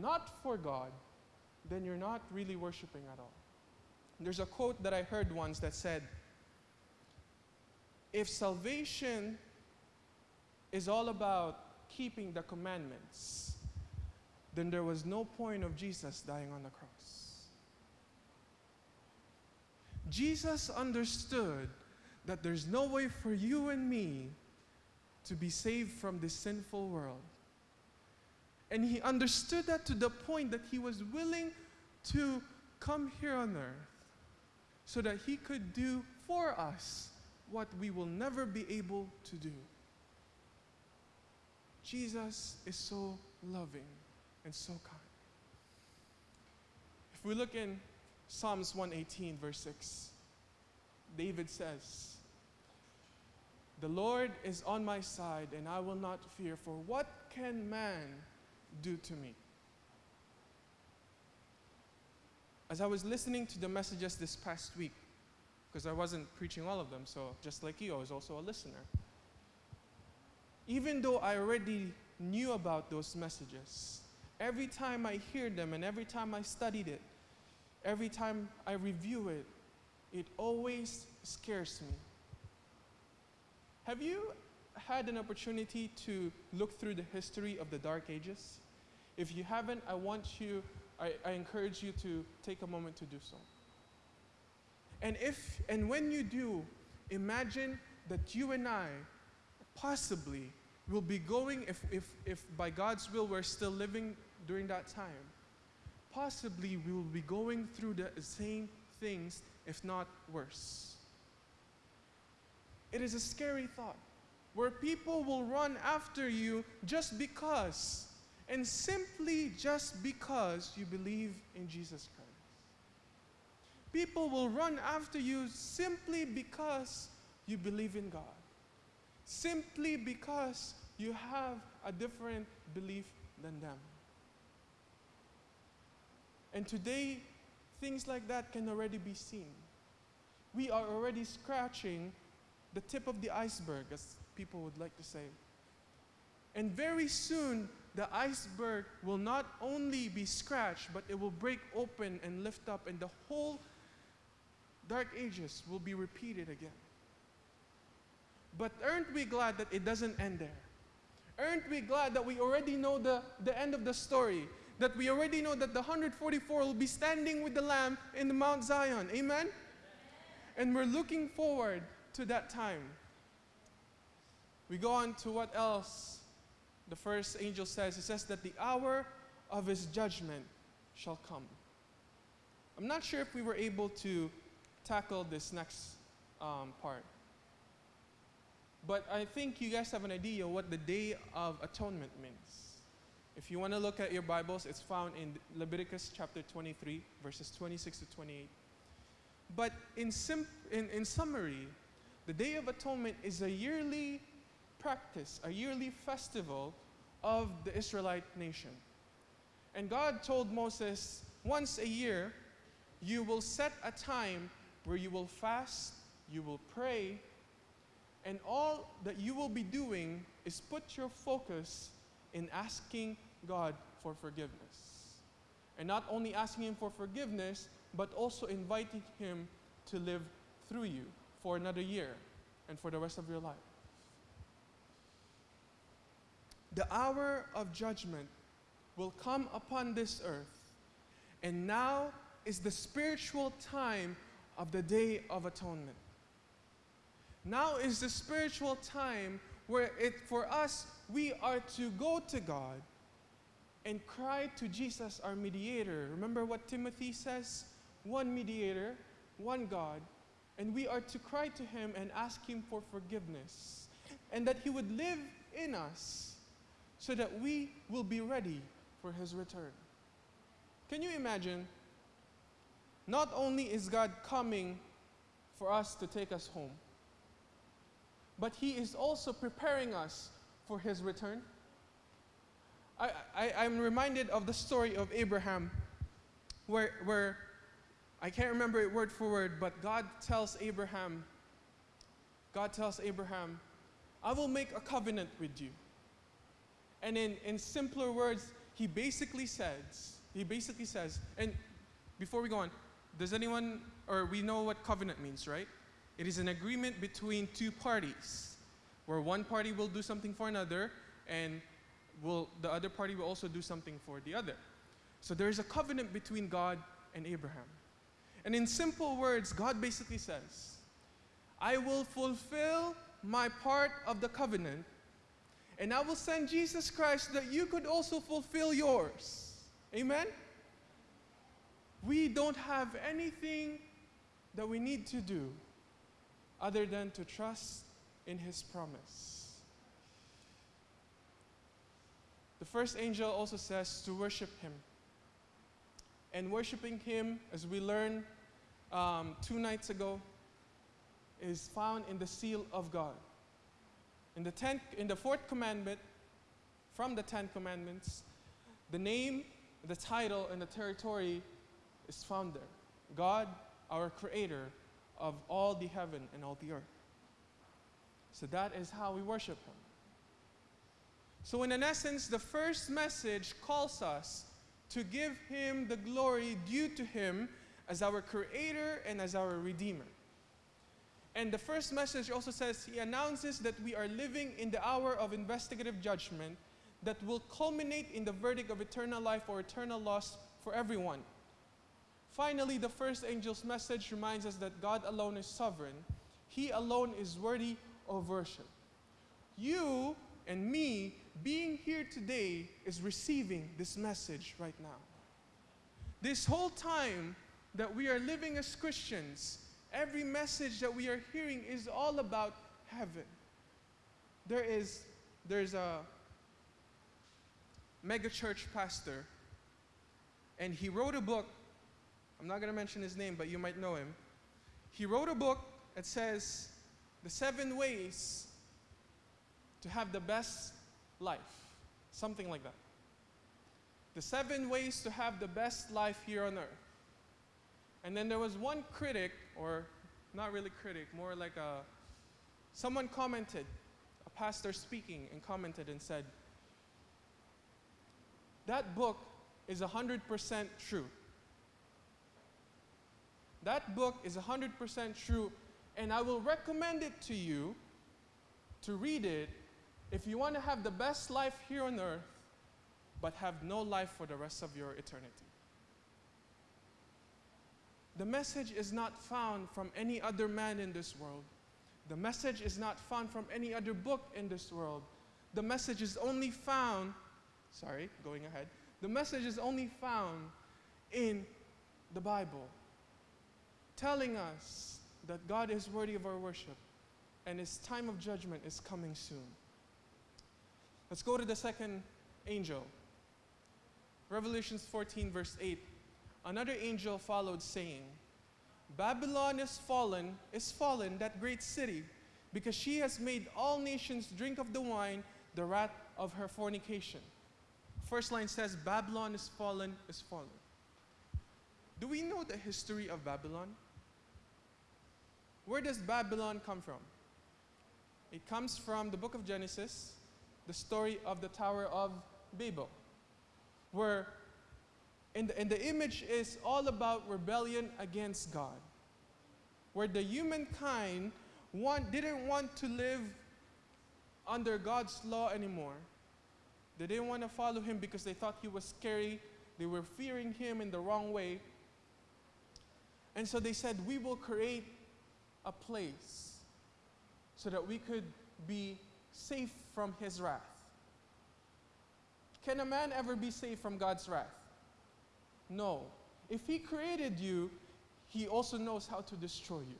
not for God, then you're not really worshiping at all. There's a quote that I heard once that said, If salvation is all about keeping the commandments, then there was no point of Jesus dying on the cross. Jesus understood that there's no way for you and me to be saved from this sinful world. And he understood that to the point that he was willing to come here on earth so that he could do for us what we will never be able to do. Jesus is so loving and so kind. If we look in Psalms 118, verse 6, David says, The Lord is on my side, and I will not fear, for what can man do to me? As I was listening to the messages this past week, because I wasn't preaching all of them, so just like you, I was also a listener. Even though I already knew about those messages, every time I hear them and every time I studied it, every time I review it, it always scares me. Have you had an opportunity to look through the history of the Dark Ages? If you haven't, I want you, I, I encourage you to take a moment to do so. And if and when you do, imagine that you and I possibly will be going, if, if, if by God's will we're still living during that time, possibly we will be going through the same things, if not worse. It is a scary thought where people will run after you just because, and simply just because you believe in Jesus Christ. People will run after you simply because you believe in God, simply because you have a different belief than them. And today, things like that can already be seen. We are already scratching the tip of the iceberg, as people would like to say. And very soon, the iceberg will not only be scratched, but it will break open and lift up, and the whole dark ages will be repeated again. But aren't we glad that it doesn't end there? Aren't we glad that we already know the, the end of the story? That we already know that the 144 will be standing with the Lamb in the Mount Zion. Amen? And we're looking forward to that time. We go on to what else the first angel says. He says that the hour of his judgment shall come. I'm not sure if we were able to tackle this next um, part. But I think you guys have an idea what the Day of Atonement means. If you want to look at your Bibles, it's found in Leviticus chapter 23, verses 26 to 28. But in, in, in summary, the Day of Atonement is a yearly practice, a yearly festival of the Israelite nation. And God told Moses, once a year, you will set a time where you will fast, you will pray, and all that you will be doing is put your focus in asking God for forgiveness. And not only asking Him for forgiveness, but also inviting Him to live through you for another year and for the rest of your life. The hour of judgment will come upon this earth, and now is the spiritual time of the Day of Atonement. Now is the spiritual time where it, for us, we are to go to God and cry to Jesus, our mediator. Remember what Timothy says? One mediator, one God. And we are to cry to him and ask him for forgiveness. And that he would live in us so that we will be ready for his return. Can you imagine? Not only is God coming for us to take us home, but He is also preparing us for His return. I, I, I'm reminded of the story of Abraham, where, where I can't remember it word for word, but God tells Abraham, God tells Abraham, I will make a covenant with you. And in, in simpler words, he basically says, he basically says, and before we go on, does anyone, or we know what covenant means, right? It is an agreement between two parties, where one party will do something for another, and will, the other party will also do something for the other. So there is a covenant between God and Abraham. And in simple words, God basically says, I will fulfill my part of the covenant, and I will send Jesus Christ that you could also fulfill yours. Amen? We don't have anything that we need to do other than to trust in His promise. The first angel also says to worship Him. And worshiping Him, as we learned um, two nights ago, is found in the seal of God. In the, tenth, in the fourth commandment, from the Ten Commandments, the name, the title, and the territory is found there. God, our Creator of all the heaven and all the earth. So that is how we worship Him. So, in an essence, the first message calls us to give Him the glory due to Him as our Creator and as our Redeemer. And the first message also says He announces that we are living in the hour of investigative judgment that will culminate in the verdict of eternal life or eternal loss for everyone. Finally, the first angel's message reminds us that God alone is sovereign. He alone is worthy of worship. You and me being here today is receiving this message right now. This whole time that we are living as Christians, every message that we are hearing is all about heaven. There is there's a mega church pastor and he wrote a book I'm not going to mention his name, but you might know him. He wrote a book that says the seven ways to have the best life, something like that. The seven ways to have the best life here on earth. And then there was one critic, or not really critic, more like a someone commented, a pastor speaking, and commented and said, That book is 100% true. That book is 100% true, and I will recommend it to you to read it if you want to have the best life here on earth, but have no life for the rest of your eternity. The message is not found from any other man in this world. The message is not found from any other book in this world. The message is only found, sorry, going ahead. The message is only found in the Bible telling us that God is worthy of our worship and his time of judgment is coming soon. Let's go to the second angel. Revelations 14, verse 8. Another angel followed, saying, Babylon is fallen, is fallen, that great city, because she has made all nations drink of the wine, the wrath of her fornication. First line says, Babylon is fallen, is fallen. Do we know the history of Babylon? Where does Babylon come from? It comes from the book of Genesis, the story of the Tower of Babel, where and the, and the image is all about rebellion against God, where the humankind want, didn't want to live under God's law anymore. They didn't want to follow him because they thought he was scary. They were fearing him in the wrong way. And so they said, We will create a place so that we could be safe from his wrath. Can a man ever be safe from God's wrath? No. If he created you, he also knows how to destroy you.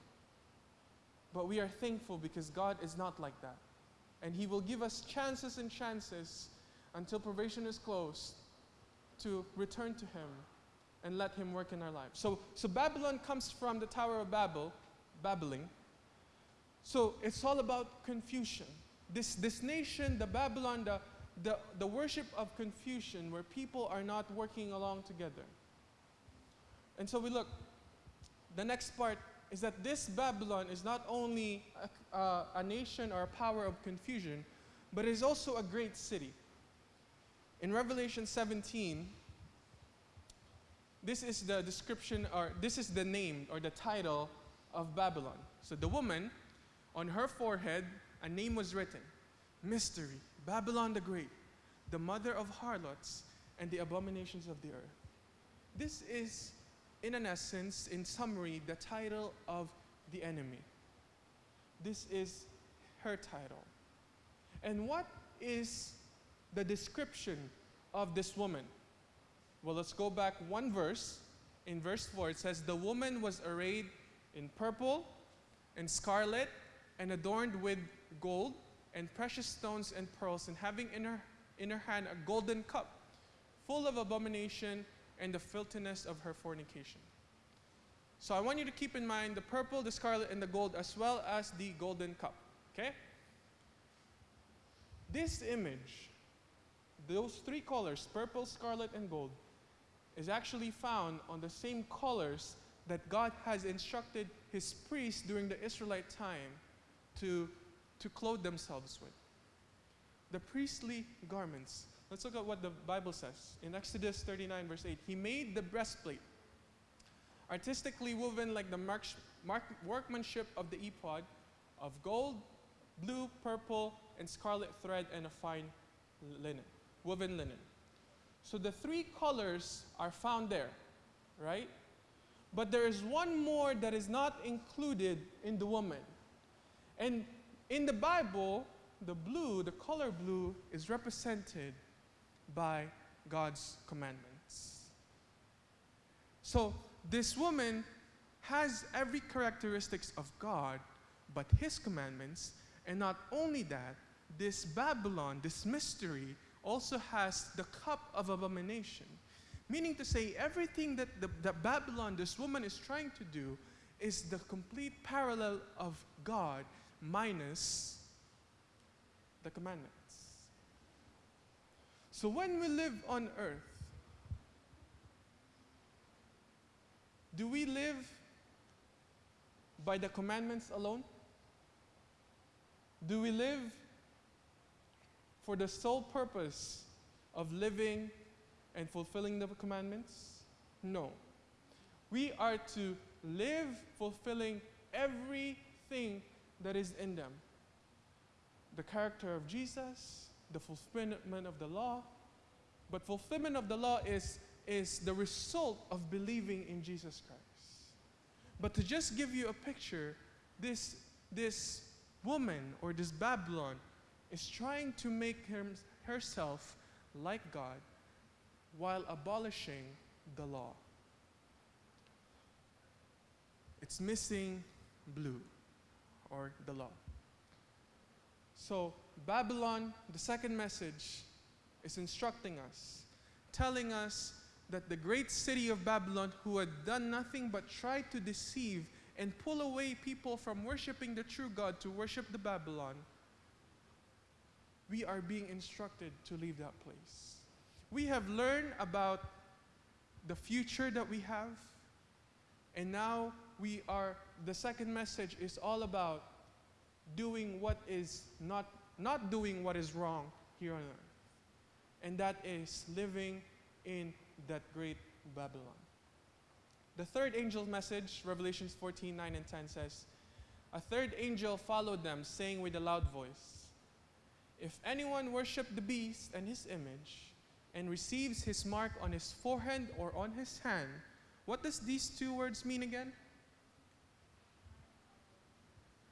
But we are thankful because God is not like that. And he will give us chances and chances until probation is closed to return to him and let him work in our lives. So, so Babylon comes from the Tower of Babel, babbling. So it's all about confusion. This, this nation, the Babylon, the, the, the worship of confusion where people are not working along together. And so we look, the next part is that this Babylon is not only a, uh, a nation or a power of confusion, but is also a great city. In Revelation 17, this is the description, or this is the name or the title of Babylon. So the woman, on her forehead, a name was written Mystery, Babylon the Great, the mother of harlots and the abominations of the earth. This is, in an essence, in summary, the title of the enemy. This is her title. And what is the description of this woman? Well, let's go back one verse. In verse 4, it says, The woman was arrayed in purple and scarlet and adorned with gold and precious stones and pearls, and having in her, in her hand a golden cup full of abomination and the filthiness of her fornication. So I want you to keep in mind the purple, the scarlet, and the gold, as well as the golden cup. Okay? This image, those three colors, purple, scarlet, and gold, is actually found on the same colors that God has instructed his priests during the Israelite time to, to clothe themselves with. The priestly garments. Let's look at what the Bible says. In Exodus 39, verse 8, he made the breastplate, artistically woven like the mark, mark, workmanship of the ephod, of gold, blue, purple, and scarlet thread, and a fine linen, woven linen. So the three colors are found there, right? But there is one more that is not included in the woman. And in the Bible, the blue, the color blue, is represented by God's commandments. So this woman has every characteristics of God, but his commandments, and not only that, this Babylon, this mystery, also has the cup of abomination. Meaning to say, everything that, the, that Babylon, this woman, is trying to do is the complete parallel of God minus the commandments. So when we live on earth, do we live by the commandments alone? Do we live for the sole purpose of living and fulfilling the commandments? No. We are to live fulfilling everything that is in them the character of Jesus, the fulfillment of the law. But fulfillment of the law is, is the result of believing in Jesus Christ. But to just give you a picture, this, this woman or this Babylon is trying to make her, herself like God while abolishing the law. It's missing blue or the law. So, Babylon, the second message, is instructing us, telling us that the great city of Babylon, who had done nothing but try to deceive and pull away people from worshiping the true God to worship the Babylon, we are being instructed to leave that place. We have learned about the future that we have, and now we are, the second message is all about doing what is not, not doing what is wrong here on earth. And that is living in that great Babylon. The third angel's message, Revelations 14, 9 and 10 says, A third angel followed them, saying with a loud voice, If anyone worship the beast and his image, and receives his mark on his forehead or on his hand, what does these two words mean again?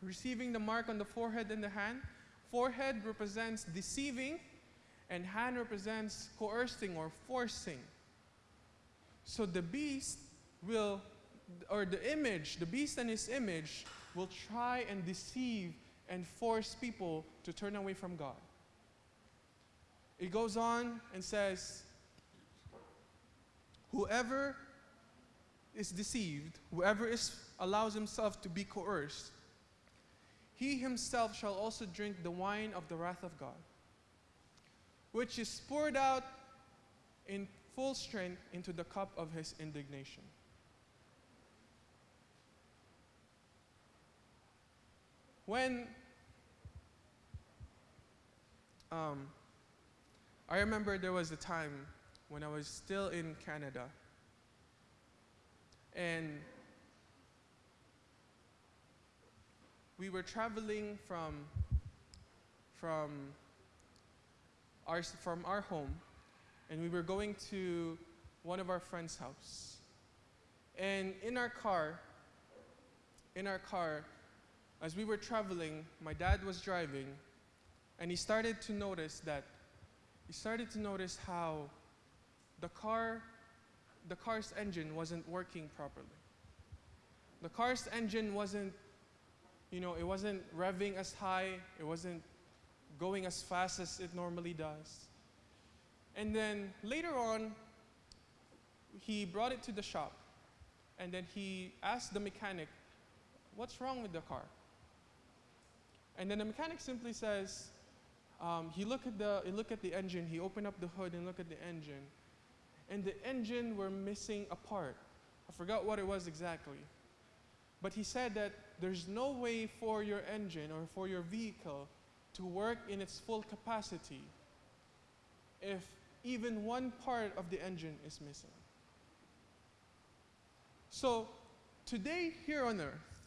Receiving the mark on the forehead and the hand. Forehead represents deceiving, and hand represents coercing or forcing. So the beast will, or the image, the beast and his image will try and deceive and force people to turn away from God. It goes on and says, Whoever is deceived, whoever is, allows himself to be coerced, he himself shall also drink the wine of the wrath of God, which is poured out in full strength into the cup of his indignation. When um, I remember there was a time when I was still in Canada, and we were traveling from from our from our home, and we were going to one of our friends' house. And in our car, in our car, as we were traveling, my dad was driving, and he started to notice that he started to notice how the car the car's engine wasn't working properly. The car's engine wasn't you know, it wasn't revving as high, it wasn't going as fast as it normally does. And then later on, he brought it to the shop. And then he asked the mechanic, What's wrong with the car? And then the mechanic simply says, um, he looked at the he looked at the engine. He opened up the hood and looked at the engine, and the engine were missing a part. I forgot what it was exactly, but he said that there's no way for your engine or for your vehicle to work in its full capacity if even one part of the engine is missing. So, today here on earth,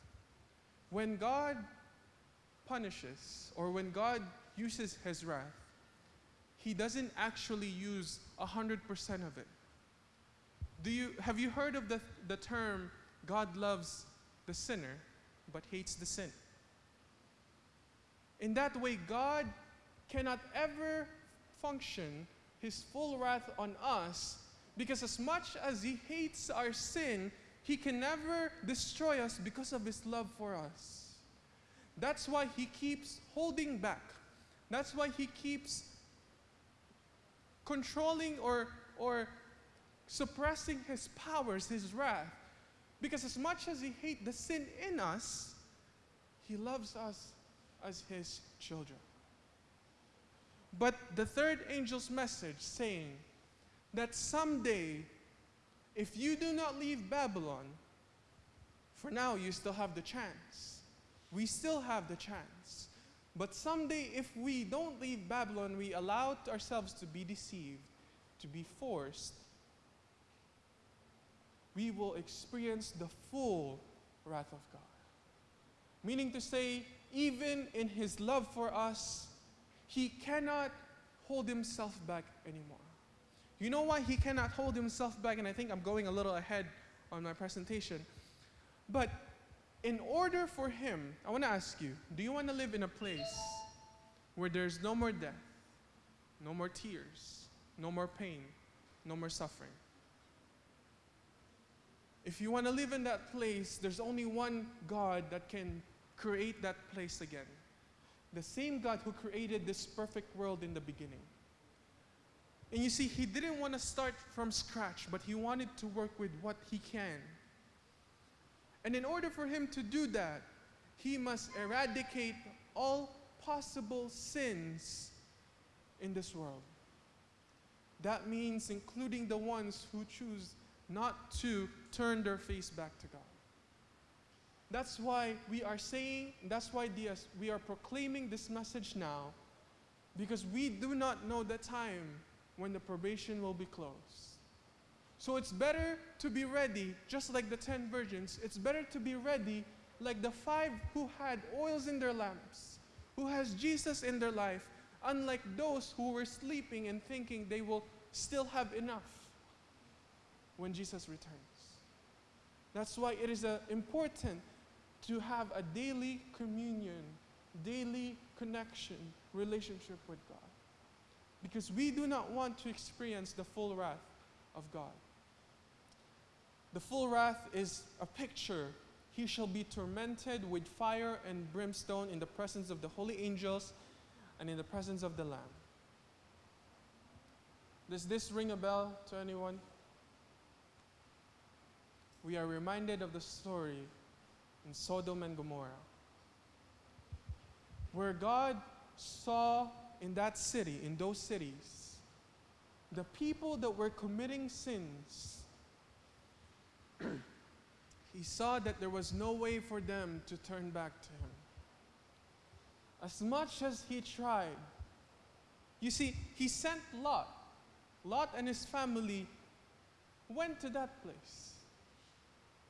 when God punishes or when God uses his wrath, he doesn't actually use 100% of it. Do you, have you heard of the, the term God loves the sinner but hates the sin? In that way, God cannot ever function his full wrath on us because, as much as he hates our sin, he can never destroy us because of his love for us. That's why he keeps holding back. That's why he keeps controlling or, or suppressing his powers, his wrath. Because as much as he hates the sin in us, he loves us as his children. But the third angel's message saying that someday, if you do not leave Babylon, for now you still have the chance. We still have the chance. But someday, if we don't leave Babylon, we allow ourselves to be deceived, to be forced, we will experience the full wrath of God. Meaning to say, even in his love for us, he cannot hold himself back anymore. You know why he cannot hold himself back? And I think I'm going a little ahead on my presentation. But in order for him, I want to ask you do you want to live in a place where there's no more death, no more tears, no more pain, no more suffering? If you want to live in that place, there's only one God that can create that place again. The same God who created this perfect world in the beginning. And you see, He didn't want to start from scratch, but He wanted to work with what He can. And in order for Him to do that, He must eradicate all possible sins in this world. That means including the ones who choose not to turn their face back to God. That's why we are saying, that's why we are proclaiming this message now, because we do not know the time when the probation will be closed. So it's better to be ready, just like the ten virgins. It's better to be ready like the five who had oils in their lamps, who has Jesus in their life, unlike those who were sleeping and thinking they will still have enough when Jesus returns. That's why it is uh, important to have a daily communion, daily connection, relationship with God. Because we do not want to experience the full wrath of God. The full wrath is a picture. He shall be tormented with fire and brimstone in the presence of the holy angels and in the presence of the Lamb. Does this ring a bell to anyone? We are reminded of the story in Sodom and Gomorrah, where God saw in that city, in those cities, the people that were committing sins. [CLEARS THROAT] he saw that there was no way for them to turn back to Him. as much as he tried, you see, he sent Lot. Lot and his family went to that place.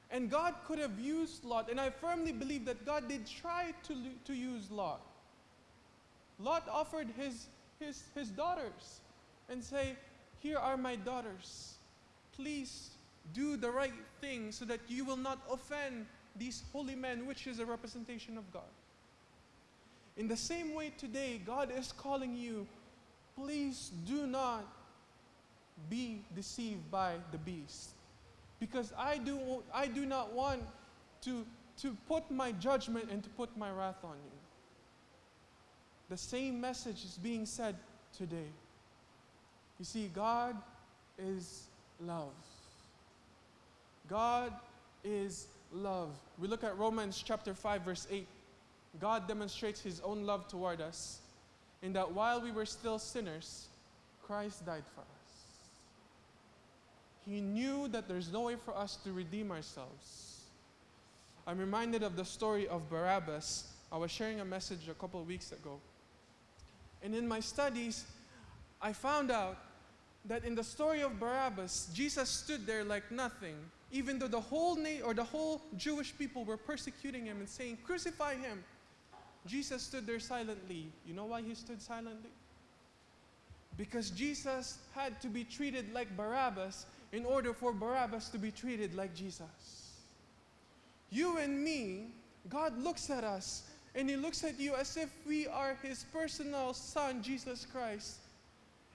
And God could have used Lot, and I firmly believe that God did try to, to use Lot. Lot offered his, his, his daughters and say, Here are my daughters. Please do the right thing so that you will not offend these holy men, which is a representation of God. In the same way today, God is calling you, please do not be deceived by the beast. Because I do, I do not want to, to put my judgment and to put my wrath on you. The same message is being said today. You see, God is love. God is love. We look at Romans chapter 5, verse 8. God demonstrates his own love toward us in that while we were still sinners, Christ died for us. He knew that there's no way for us to redeem ourselves. I'm reminded of the story of Barabbas. I was sharing a message a couple of weeks ago. And in my studies, I found out that in the story of Barabbas, Jesus stood there like nothing, even though the whole na- or the whole Jewish people were persecuting him and saying, "Crucify him." Jesus stood there silently. You know why he stood silently? Because Jesus had to be treated like Barabbas in order for Barabbas to be treated like Jesus. You and me, God looks at us and He looks at you as if we are His personal Son, Jesus Christ.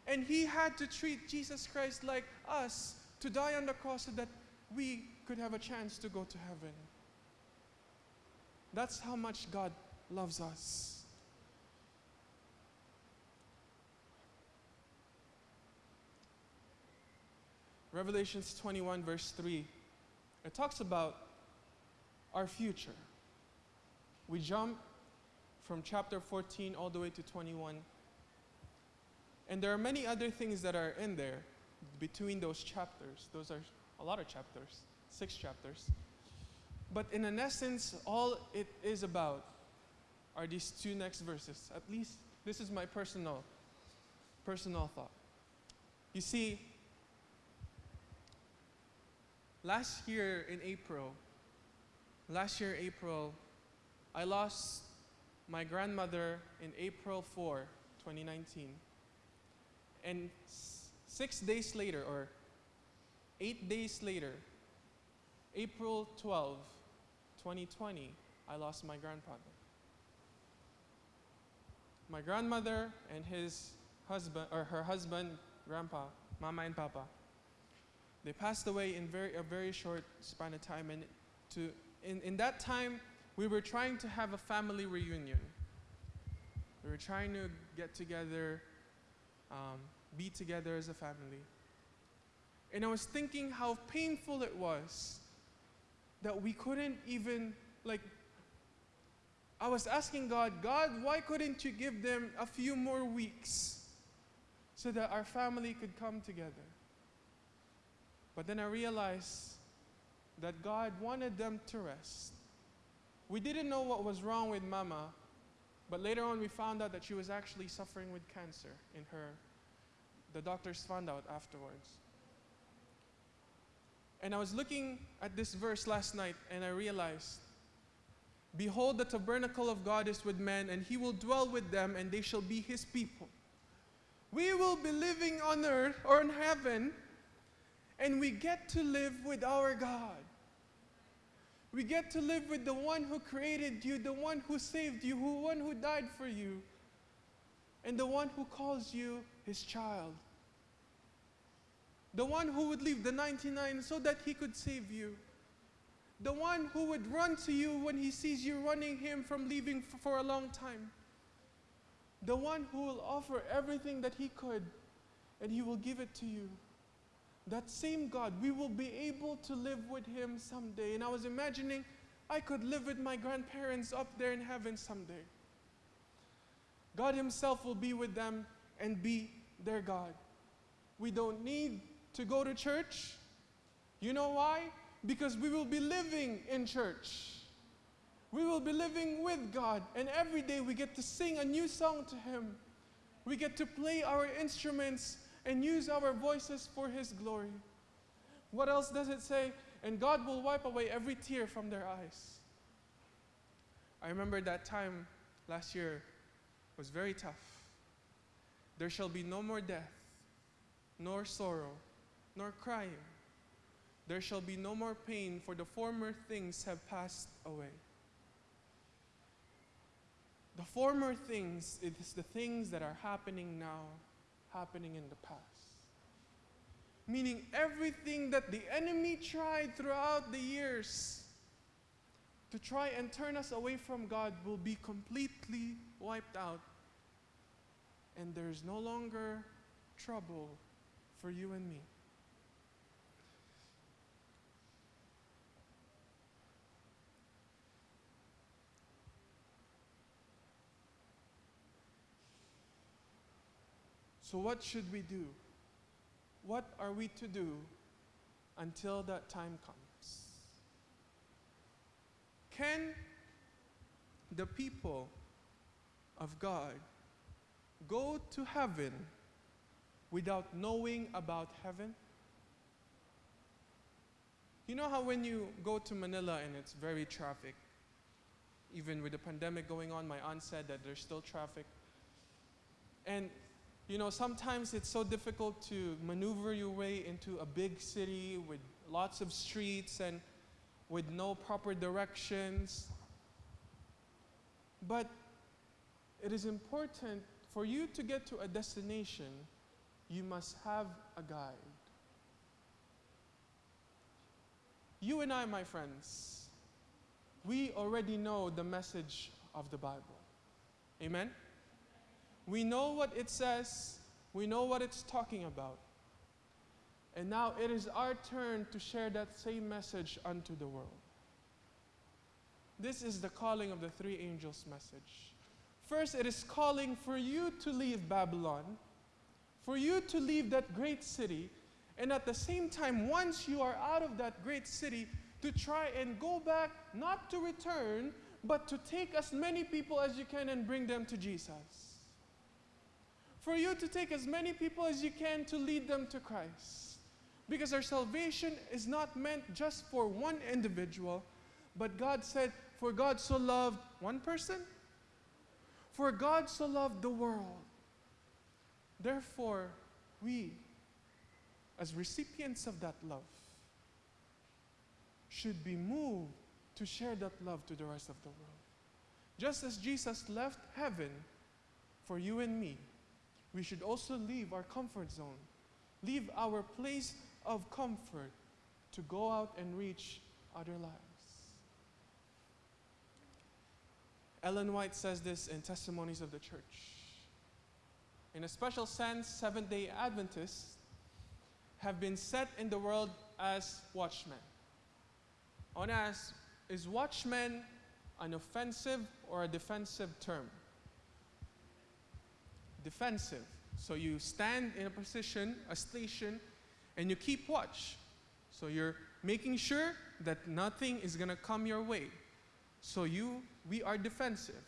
And He had to treat Jesus Christ like us to die on the cross so that we could have a chance to go to heaven. That's how much God loves us. Revelations 21, verse 3, it talks about our future. We jump from chapter 14 all the way to 21. And there are many other things that are in there between those chapters. Those are a lot of chapters, six chapters. But in an essence, all it is about are these two next verses. At least this is my personal personal thought. You see, last year in April, last year April, I lost my grandmother in April 4, 2019. And six days later, or eight days later, April 12, 2020, I lost my grandfather. My grandmother and his husband, or her husband, grandpa, mama and papa, they passed away in very, a very short span of time. And to, in, in that time, we were trying to have a family reunion. We were trying to get together, um, be together as a family. And I was thinking how painful it was that we couldn't even, like, I was asking God, God, why couldn't you give them a few more weeks so that our family could come together? But then I realized that God wanted them to rest. We didn't know what was wrong with Mama, but later on we found out that she was actually suffering with cancer in her. The doctors found out afterwards. And I was looking at this verse last night and I realized Behold, the tabernacle of God is with men, and he will dwell with them, and they shall be his people. We will be living on earth or in heaven, and we get to live with our God. We get to live with the one who created you, the one who saved you, the one who died for you, and the one who calls you his child. The one who would leave the 99 so that he could save you. The one who would run to you when he sees you running him from leaving for a long time. The one who will offer everything that he could and he will give it to you. That same God, we will be able to live with him someday. And I was imagining I could live with my grandparents up there in heaven someday. God himself will be with them and be their God. We don't need to go to church. You know why? Because we will be living in church. we will be living with God, and every day we get to sing a new song to Him. We get to play our instruments and use our voices for His glory. What else does it say? And God will wipe away every tear from their eyes. I remember that time last year was very tough. There shall be no more death, nor sorrow, nor crying. There shall be no more pain, for the former things have passed away. The former things is the things that are happening now, happening in the past. Meaning everything that the enemy tried throughout the years to try and turn us away from God will be completely wiped out. And there's no longer trouble for you and me. So, what should we do? What are we to do until that time comes? Can the people of God go to heaven without knowing about heaven? You know how when you go to Manila and it's very traffic, even with the pandemic going on, my aunt said that there's still traffic. And you know, sometimes it's so difficult to maneuver your way into a big city with lots of streets and with no proper directions. But it is important for you to get to a destination, you must have a guide. You and I, my friends, we already know the message of the Bible. Amen? We know what it says, we know what it's talking about. And now it is our turn to share that same message unto the world. This is the calling of the three angels' message. First, it is calling for you to leave Babylon, for you to leave that great city, and at the same time, once you are out of that great city, to try and go back, not to return, but to take as many people as you can and bring them to Jesus for you to take as many people as you can to lead them to Christ. Because our salvation is not meant just for one individual, but God said, For God so loved one person, for God so loved the world. Therefore, we, as recipients of that love, should be moved to share that love to the rest of the world. Just as Jesus left heaven for you and me we should also leave our comfort zone, leave our place of comfort to go out and reach other lives. Ellen White says this in Testimonies of the Church. In a special sense, Seventh day Adventists have been set in the world as watchmen. On ask is watchmen an offensive or a defensive term? Defensive. So you stand in a position, a station, and you keep watch. So you're making sure that nothing is going to come your way. So you, we are defensive.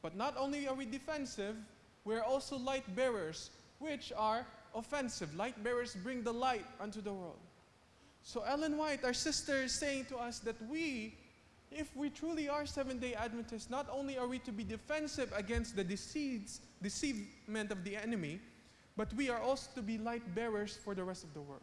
But not only are we defensive, we're also light bearers, which are offensive. Light bearers bring the light unto the world. So Ellen White, our sister, is saying to us that we, if we truly are Seventh day Adventists, not only are we to be defensive against the deceits deceivement of the enemy, but we are also to be light bearers for the rest of the world.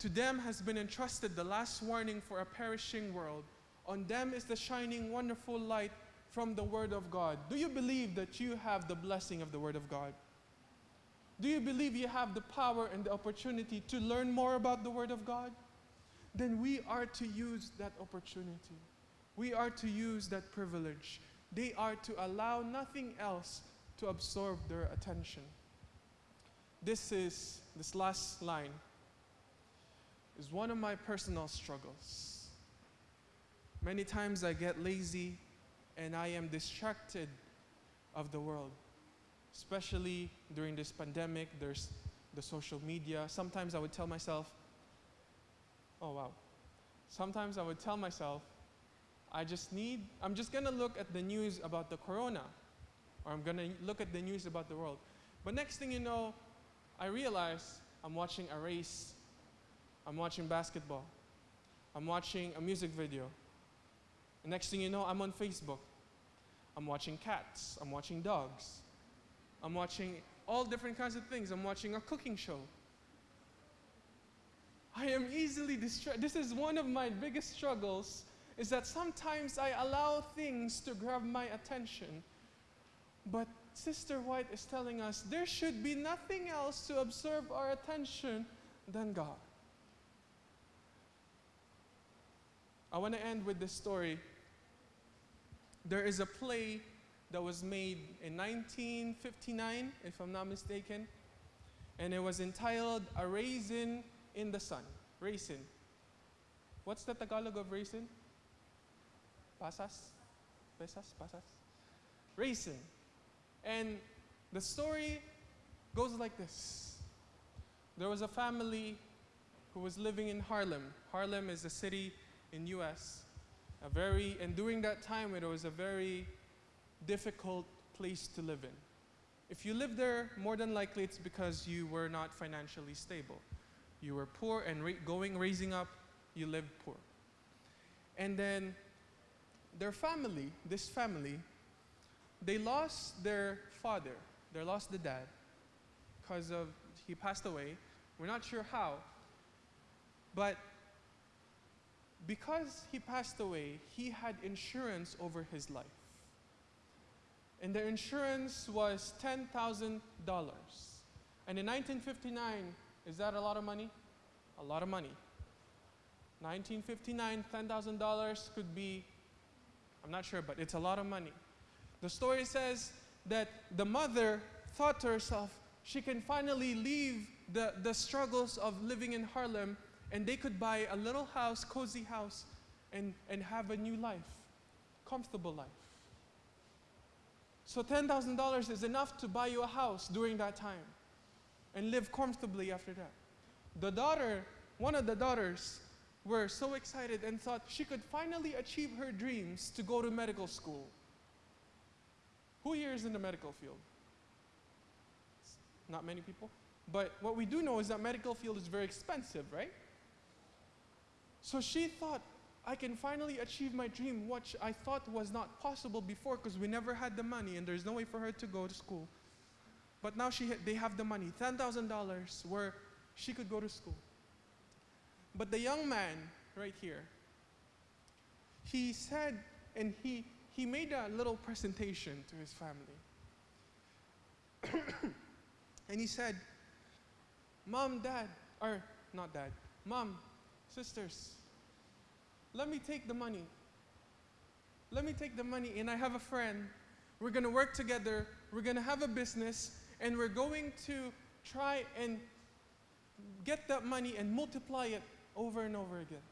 To them has been entrusted the last warning for a perishing world. On them is the shining, wonderful light from the Word of God. Do you believe that you have the blessing of the Word of God? Do you believe you have the power and the opportunity to learn more about the Word of God? Then we are to use that opportunity. We are to use that privilege they are to allow nothing else to absorb their attention. This is, this last line is one of my personal struggles. Many times I get lazy and I am distracted of the world. Especially during this pandemic, there's the social media. Sometimes I would tell myself, oh wow. Sometimes I would tell myself, I just need, I'm just gonna look at the news about the corona, or I'm gonna look at the news about the world. But next thing you know, I realize I'm watching a race, I'm watching basketball, I'm watching a music video. And next thing you know, I'm on Facebook. I'm watching cats, I'm watching dogs, I'm watching all different kinds of things. I'm watching a cooking show. I am easily distracted. This is one of my biggest struggles is that sometimes I allow things to grab my attention. But Sister White is telling us there should be nothing else to absorb our attention than God. I want to end with this story. There is a play that was made in 1959, if I'm not mistaken, and it was entitled A Raisin in the Sun. Raisin. What's the Tagalog of raisin? Pasas? Pesas? Pasas? Raisin. And the story goes like this. There was a family who was living in Harlem. Harlem is a city in US. A very and during that time it was a very difficult place to live in. If you live there, more than likely it's because you were not financially stable. You were poor and going, raising up, you lived poor. And then their family, this family, they lost their father. They lost the dad because of he passed away. We're not sure how. But because he passed away, he had insurance over his life. And the insurance was $10,000. And in 1959, is that a lot of money? A lot of money. 1959, $10,000 could be, I'm not sure, but it's a lot of money. The story says that the mother thought to herself, she can finally leave the, the struggles of living in Harlem and they could buy a little house, cozy house, and, and have a new life, comfortable life. So $10,000 is enough to buy you a house during that time and live comfortably after that. The daughter, one of the daughters, were so excited and thought she could finally achieve her dreams to go to medical school. Who here is in the medical field? Not many people. But what we do know is that medical field is very expensive, right? So she thought, I can finally achieve my dream, which I thought was not possible before because we never had the money and there's no way for her to go to school. But now she, they have the money, $10,000, where she could go to school. But the young man right here, he said, and he, he made a little presentation to his family. [COUGHS] and he said, Mom, Dad, or not Dad, Mom, sisters, let me take the money. Let me take the money, and I have a friend. We're gonna work together, we're gonna have a business, and we're going to try and get that money and multiply it over and over again.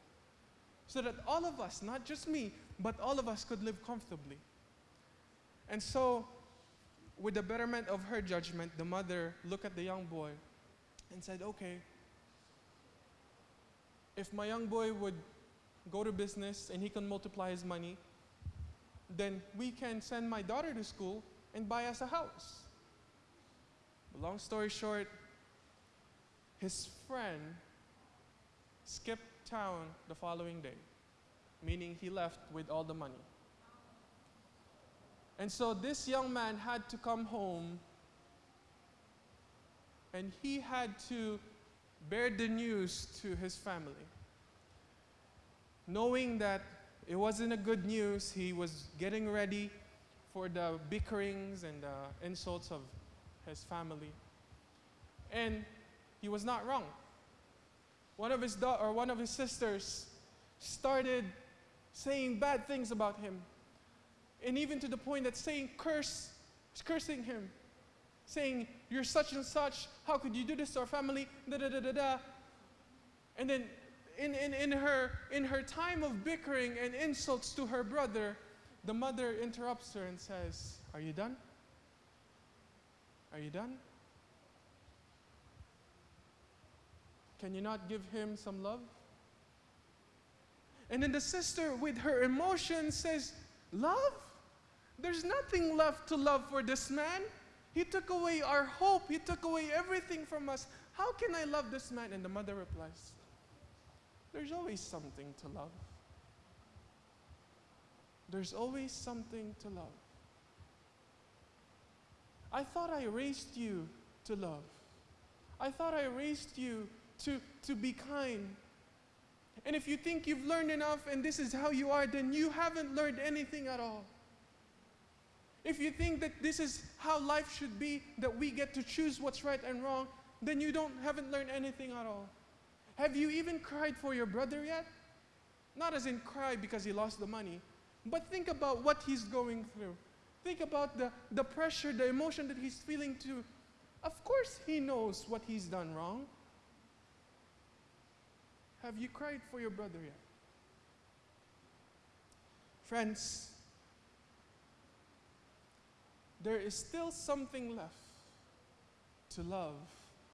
So that all of us, not just me, but all of us could live comfortably. And so, with the betterment of her judgment, the mother looked at the young boy and said, Okay, if my young boy would go to business and he can multiply his money, then we can send my daughter to school and buy us a house. Long story short, his friend skipped town the following day, meaning he left with all the money. And so this young man had to come home and he had to bear the news to his family. Knowing that it wasn't a good news, he was getting ready for the bickerings and the insults of his family. And he was not wrong. One of his da- or one of his sisters started saying bad things about him. And even to the point that saying curse, cursing him, saying, You're such and such, how could you do this to our family? Da da da da da. And then in, in, in, her, in her time of bickering and insults to her brother, the mother interrupts her and says, Are you done? Are you done? Can you not give him some love? And then the sister, with her emotion, says, Love? There's nothing left to love for this man. He took away our hope, he took away everything from us. How can I love this man? And the mother replies, There's always something to love. There's always something to love. I thought I raised you to love. I thought I raised you to, to be kind. And if you think you've learned enough and this is how you are, then you haven't learned anything at all. If you think that this is how life should be, that we get to choose what's right and wrong, then you don't haven't learned anything at all. Have you even cried for your brother yet? Not as in cry because he lost the money, but think about what he's going through. Think about the, the pressure, the emotion that he's feeling too. Of course, he knows what he's done wrong. Have you cried for your brother yet? Friends, there is still something left to love